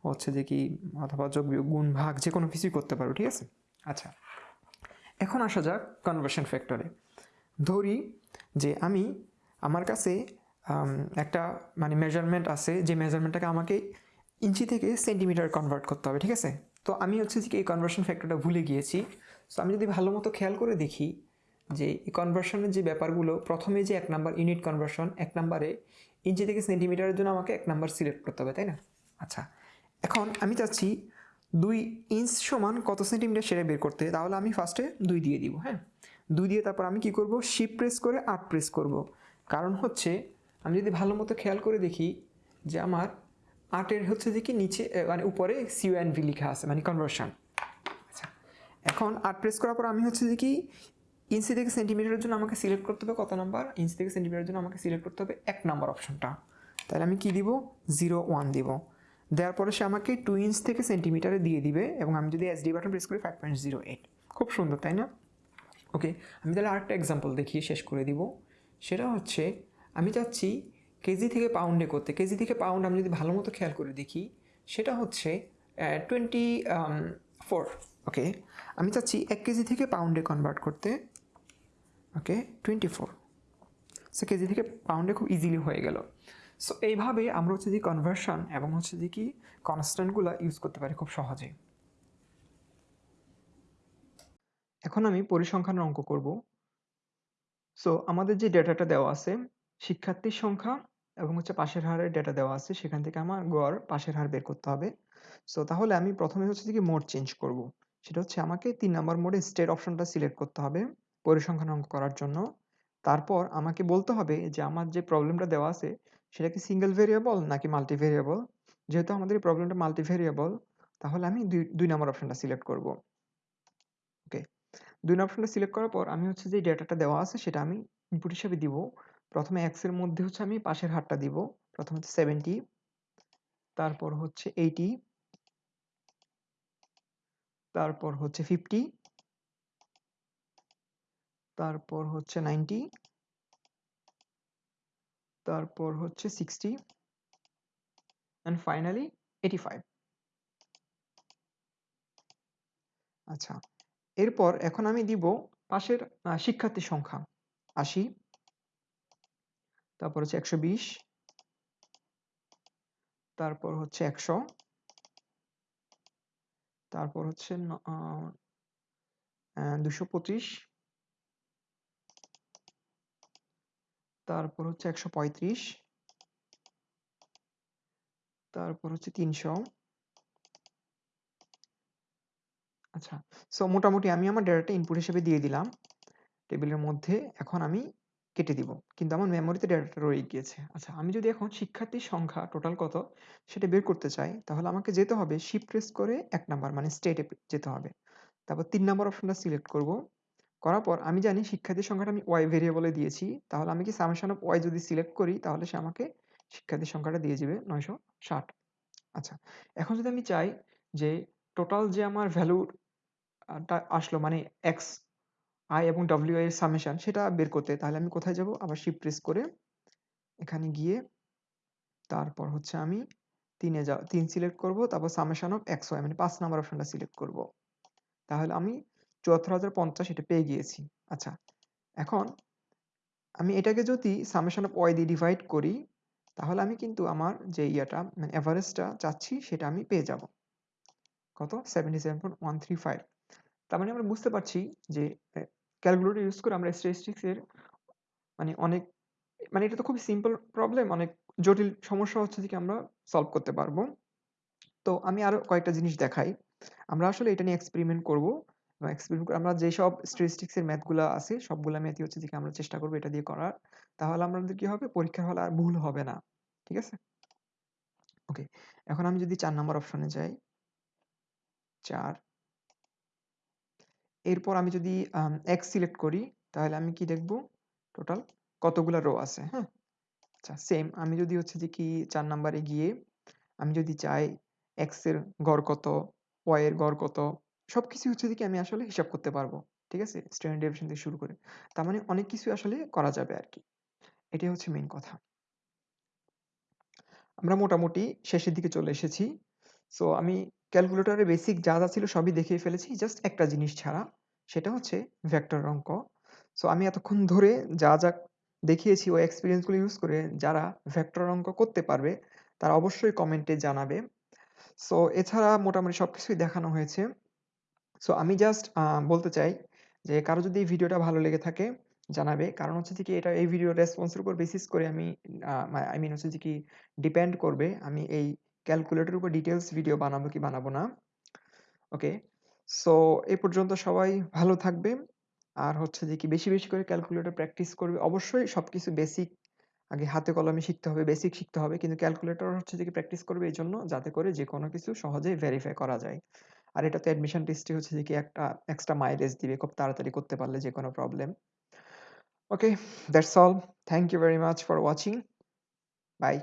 হচ্ছে যে কি, অথবা যোগ গুণ, ভাগ যে কোনো কিছুই করতে পারব, ঠিক আছে? আচ্ছা এখন আসা যাক কনভার্সন ফ্যাক্টরে ধরি যে আমি আমার কাছে একটা মানে মেজারমেন্ট আছে, যে মেজারমেন্টটাকে আমাকে ইঞ্চি থেকে সেন্টিমিটার কনভার্ট করতে হবে, ঠিক আছে? তো আমি হচ্ছে যে এই কনভার্সন ফ্যাক্টরটা ভুলে গিয়েছি। সো আমি যদি ভালো মতো খেয়াল করে দেখি যে এই কনভার্সনের যে ব্যাপারগুলো, প্রথমে যে এক নাম্বার ইউনিট কনভার্সন এক নাম্বারে ইঞ্চি থেকে সেন্টিমিটারের জন্য আমাকে এক নাম্বার সিলেক্ট করতে হবে, তাই না? আচ্ছা এখন আমি চাচ্ছি দুই ইঞ্চ সমান কত সেন্টিমিটার সেটা বের করতে, তাহলে আমি ফার্স্টে দুই দিয়ে দিব হ্যাঁ? দুই দিয়ে তারপর আমি কি করব? শিপ প্রেস করে আট প্রেস করব। কারণ হচ্ছে, আমি যদি ভালো মতো খেয়াল করে দেখি যে আমার আটের হচ্ছে যে কি নিচে মানে উপরে সিউ অ্যান্ড ভি লেখা আছে মানে কনভার্সন আচ্ছা এখন আট প্রেস করার পর আমি হচ্ছে যে কি ইঞ্চি থেকে সেন্টিমিটারের জন্য আমাকে সিলেক্ট করতে হবে কত নাম্বার ইঞ্চি থেকে সেন্টিমিটারের জন্য আমাকে সিলেক্ট করতে হবে এক নাম্বার অপশনটা তাহলে আমি কি দিব? জিরো ওয়ান দিব। দেওয়ার পরে সে আমাকে টু ইঞ্চ থেকে সেন্টিমিটারে দিয়ে দিবে এবং আমি যদি এসডি বাটন প্রেস করি ফাইভ পয়েন্ট জিরো এইট খুব সুন্দর, তাই না? ওকে আমি তাহলে আরেকটা এক্সাম্পল দেখিয়ে শেষ করে দিব। সেটা হচ্ছে, আমি চাচ্ছি কেজি থেকে পাউন্ডে করতে, কেজি থেকে পাউন্ড আমি যদি ভালো মতো খেয়াল করে দেখি, সেটা হচ্ছে টোয়েন্টি ফোর ওকে আমি চাচ্ছি এক কেজি থেকে পাউন্ডে কনভার্ট করতে okay twenty four so kg থেকে পাউন্ডে খুব ইজিলি হয়ে গেল। সো এইভাবে আমরা হচ্ছে যে কনভার্সন এবং হচ্ছে যে কি কনস্ট্যান্টগুলো ইউজ করতে পারি খুব সহজেই এখন আমি পরিসংখ্যানের অঙ্ক করব। সো আমাদের যে ডেটাটা দেওয়া আছে, শিক্ষার্থীর সংখ্যা এবং হচ্ছে পাশের হারের ডেটা দেওয়া আছে, সেখান থেকে আমার গড় পাশের হার বের করতে হবে। সো তাহলে আমি প্রথমে হচ্ছে কি মোড চেঞ্জ করব। সেটা হচ্ছে আমাকে তিন নম্বর মোডে স্টেট অপশনটা সিলেক্ট করতে হবে পরিসংখ্যান অঙ্ক করার জন্য। তারপর আমাকে বলতে হবে যে আমার যে প্রবলেমটা দেওয়া আছে, সেটা কি সিঙ্গেল ভেরিয়েবল নাকি মাল্টি ভেরিয়েবল যেহেতু আমাদের এই প্রবলেমটা মাল্টি ভেরিয়েবল তাহলে আমি দুই দুই নম্বর অপশনটা সিলেক্ট করব। ওকে দুই নম্বর অপশনটা সিলেক্ট করার পর আমি হচ্ছে যে ডেটাটা দেওয়া আছে, সেটা আমি ইনপুট হিসেবে দিব। প্রথমে এক্সের মধ্যে হচ্ছে আমি পাশের হারটা দিব। প্রথমে হচ্ছে সেভেন্টি তারপর হচ্ছে এইটি তারপর হচ্ছে ফিফটি তারপর হচ্ছে নাইনটি তারপর হচ্ছে sixty and finally eighty five আচ্ছা এরপর এখন আমি দিব পাশের শিক্ষার্থীর সংখ্যা, আশি। তারপর হচ্ছে একশো বিশ। তারপর হচ্ছে একশো। তারপর হচ্ছে দুশো পঁচিশ। তারপর হচ্ছে একশো পঁয়ত্রিশ। তারপর হচ্ছে তিনশো। আচ্ছা সো মোটামুটি আমি আমার ডেটাটা ইনপুট হিসেবে দিয়ে দিলাম। টেবিলের মধ্যে এখন আমি কেটে দিব। কিন্তু আমার মেমোরিতে ডেটাটা রয়ে গিয়েছে। আচ্ছা আমি যদি এখন শিক্ষার্থীর সংখ্যা টোটাল কত সেটা বের করতে চাই, তাহলে আমাকে যেতে হবে শিফট প্রেস করে এক নাম্বার মানে স্টেটে যেতে হবে। তারপর তিন নাম্বার অপশনটা সিলেক্ট করব। করার পর আমি জানি শিক্ষার্থীর সংখ্যাটা আমি ওয়াই ভেরিয়েবলে দিয়েছি, তাহলে আমি কি সামেশন অফ ওয়াই যদি সিলেক্ট করি, তাহলে সে আমাকে শিক্ষার্থীর সংখ্যাটা দিয়ে দিবে নয়শো ষাট। আচ্ছা এখন যদি আমি চাই যে টোটাল যে আমার ভ্যালু আসলো মানে এক্স আই এবং ডব্লিউ এর সামেশন সেটা বের করতে। তাহলে আমি কোথায় যাব? আবার শিফট প্রেস করে এখানে গিয়ে তারপর হচ্ছে আমি তিনে যা, তিন সিলেক্ট করব, তারপর সামেশন অফ ওয়াই মানে পাঁচ নাম্বার অপশনটা সিলেক্ট করব। তাহলে আমি চুয়াত্তর হাজার পঞ্চাশ এটা পেয়ে গিয়েছি। আচ্ছা এখন আমি এটাকে যদি সামেশন অফ ওয়াই দিয়ে ডিভাইড করি, তাহলে আমি কিন্তু আমার যে ইয়াটা মানে অ্যাভারেজটা চাচ্ছি, সেটা আমি পেয়ে যাব। কত? Seventy seven point one three five তার মানে আমরা বুঝতে পারছি যে ক্যালকুলেটর ইউজ করে আমরা স্ট্যাটিস্টিক্স এর মানে অনেক মানে এটা তো খুব সিম্পল প্রবলেম অনেক জটিল সমস্যা হচ্ছে যে কি আমরা সলভ করতে পারব তো আমি আরও কয়েকটা জিনিস দেখাই আমরা আসলে এটা নিয়ে এক্সপেরিমেন্ট করব এক্সপেরিমেন্ট করে আমরা যেসব স্ট্যাটিস্টিক্স এর ম্যাথগুলা আছে, সবগুলা ম্যাথই হচ্ছে যে আমরা চেষ্টা করব এটা দিয়ে করার। তাহলে আমাদের কি হবে পরীক্ষার হলে আর ভুল হবে না। ঠিক আছে? ওকে। এখন আমি যদি চার নাম্বার অপশনে যাই ৪ এরপর আমি যদি X সিলেক্ট করি তাহলে আমি কি দেখব? টোটাল কতগুলা রো আছে, হ্যাঁ? আচ্ছা সেম আমি যদি হচ্ছে যে কি চার নাম্বারে গিয়ে আমি যদি চাই এর গড় কত, এর গড় কত সবকিছুই হচ্ছে যে কি আমি আসলে হিসাব করতে পারব। ঠিক আছে? স্ট্যান্ডার্ড ডেভিয়েশন থেকে শুরু করে। তার মানে অনেক কিছুই আসলে করা যাবে আর কি এটাই হচ্ছে মেইন কথা। আমরা মোটামুটি শেষের দিকে চলে এসেছি। সো আমি ক্যালকুলেটরের বেসিক যা, যা ছিল সবই দেখিয়ে ফেলেছি। জাস্ট একটা জিনিস ছাড়া। সেটা হচ্ছে ভেক্টর অঙ্ক। সো আমি এতক্ষণ ধরে যা, যা দেখিয়েছি ওই এক্সপেরিয়েন্স ইউজ করে যারা ভেক্টর অঙ্ক করতে পারবে তারা অবশ্যই কমেন্টে জানাবে। সো এছাড়া মোটামুটি সব কিছুই দেখানো হয়েছে। সো আমি জাস্ট বলতে চাই যে কারও যদি ভিডিওটা ভালো লেগে থাকে জানাবে। কারণ হচ্ছে যে কি এটা এই ভিডিও রেসপন্সের উপর বেসিস করে আমি আই মিন হচ্ছে যে কি ডিপেন্ড করবে আমি এই ক্যালকুলেটরের উপর ডিটেইলস ভিডিও বানাবো কি বানাবো না। ওকে। সো এ পর্যন্ত সবাই ভালো থাকবে। আর হচ্ছে যে কি বেশি, বেশি করে ক্যালকুলেটর প্র্যাকটিস করবে। অবশ্যই সবকিছু বেসিক আগে হাতে কলমে শিখতে হবে, বেসিক শিখতে হবে। কিন্তু ক্যালকুলেটর হচ্ছে যে কি প্র্যাকটিস করবে এই জন্য যাতে করে যেকোনো কিছু সহজেই ভেরিফাই করা যায়। আর এটা তো অ্যাডমিশন টেস্টে হচ্ছে যে কি একটা এক্সট্রা মাইলেজ দিবে খুব তাড়াতাড়ি করতে পারলে যেকোনো problem. Okay, that's all. Thank you very much for watching. Bye.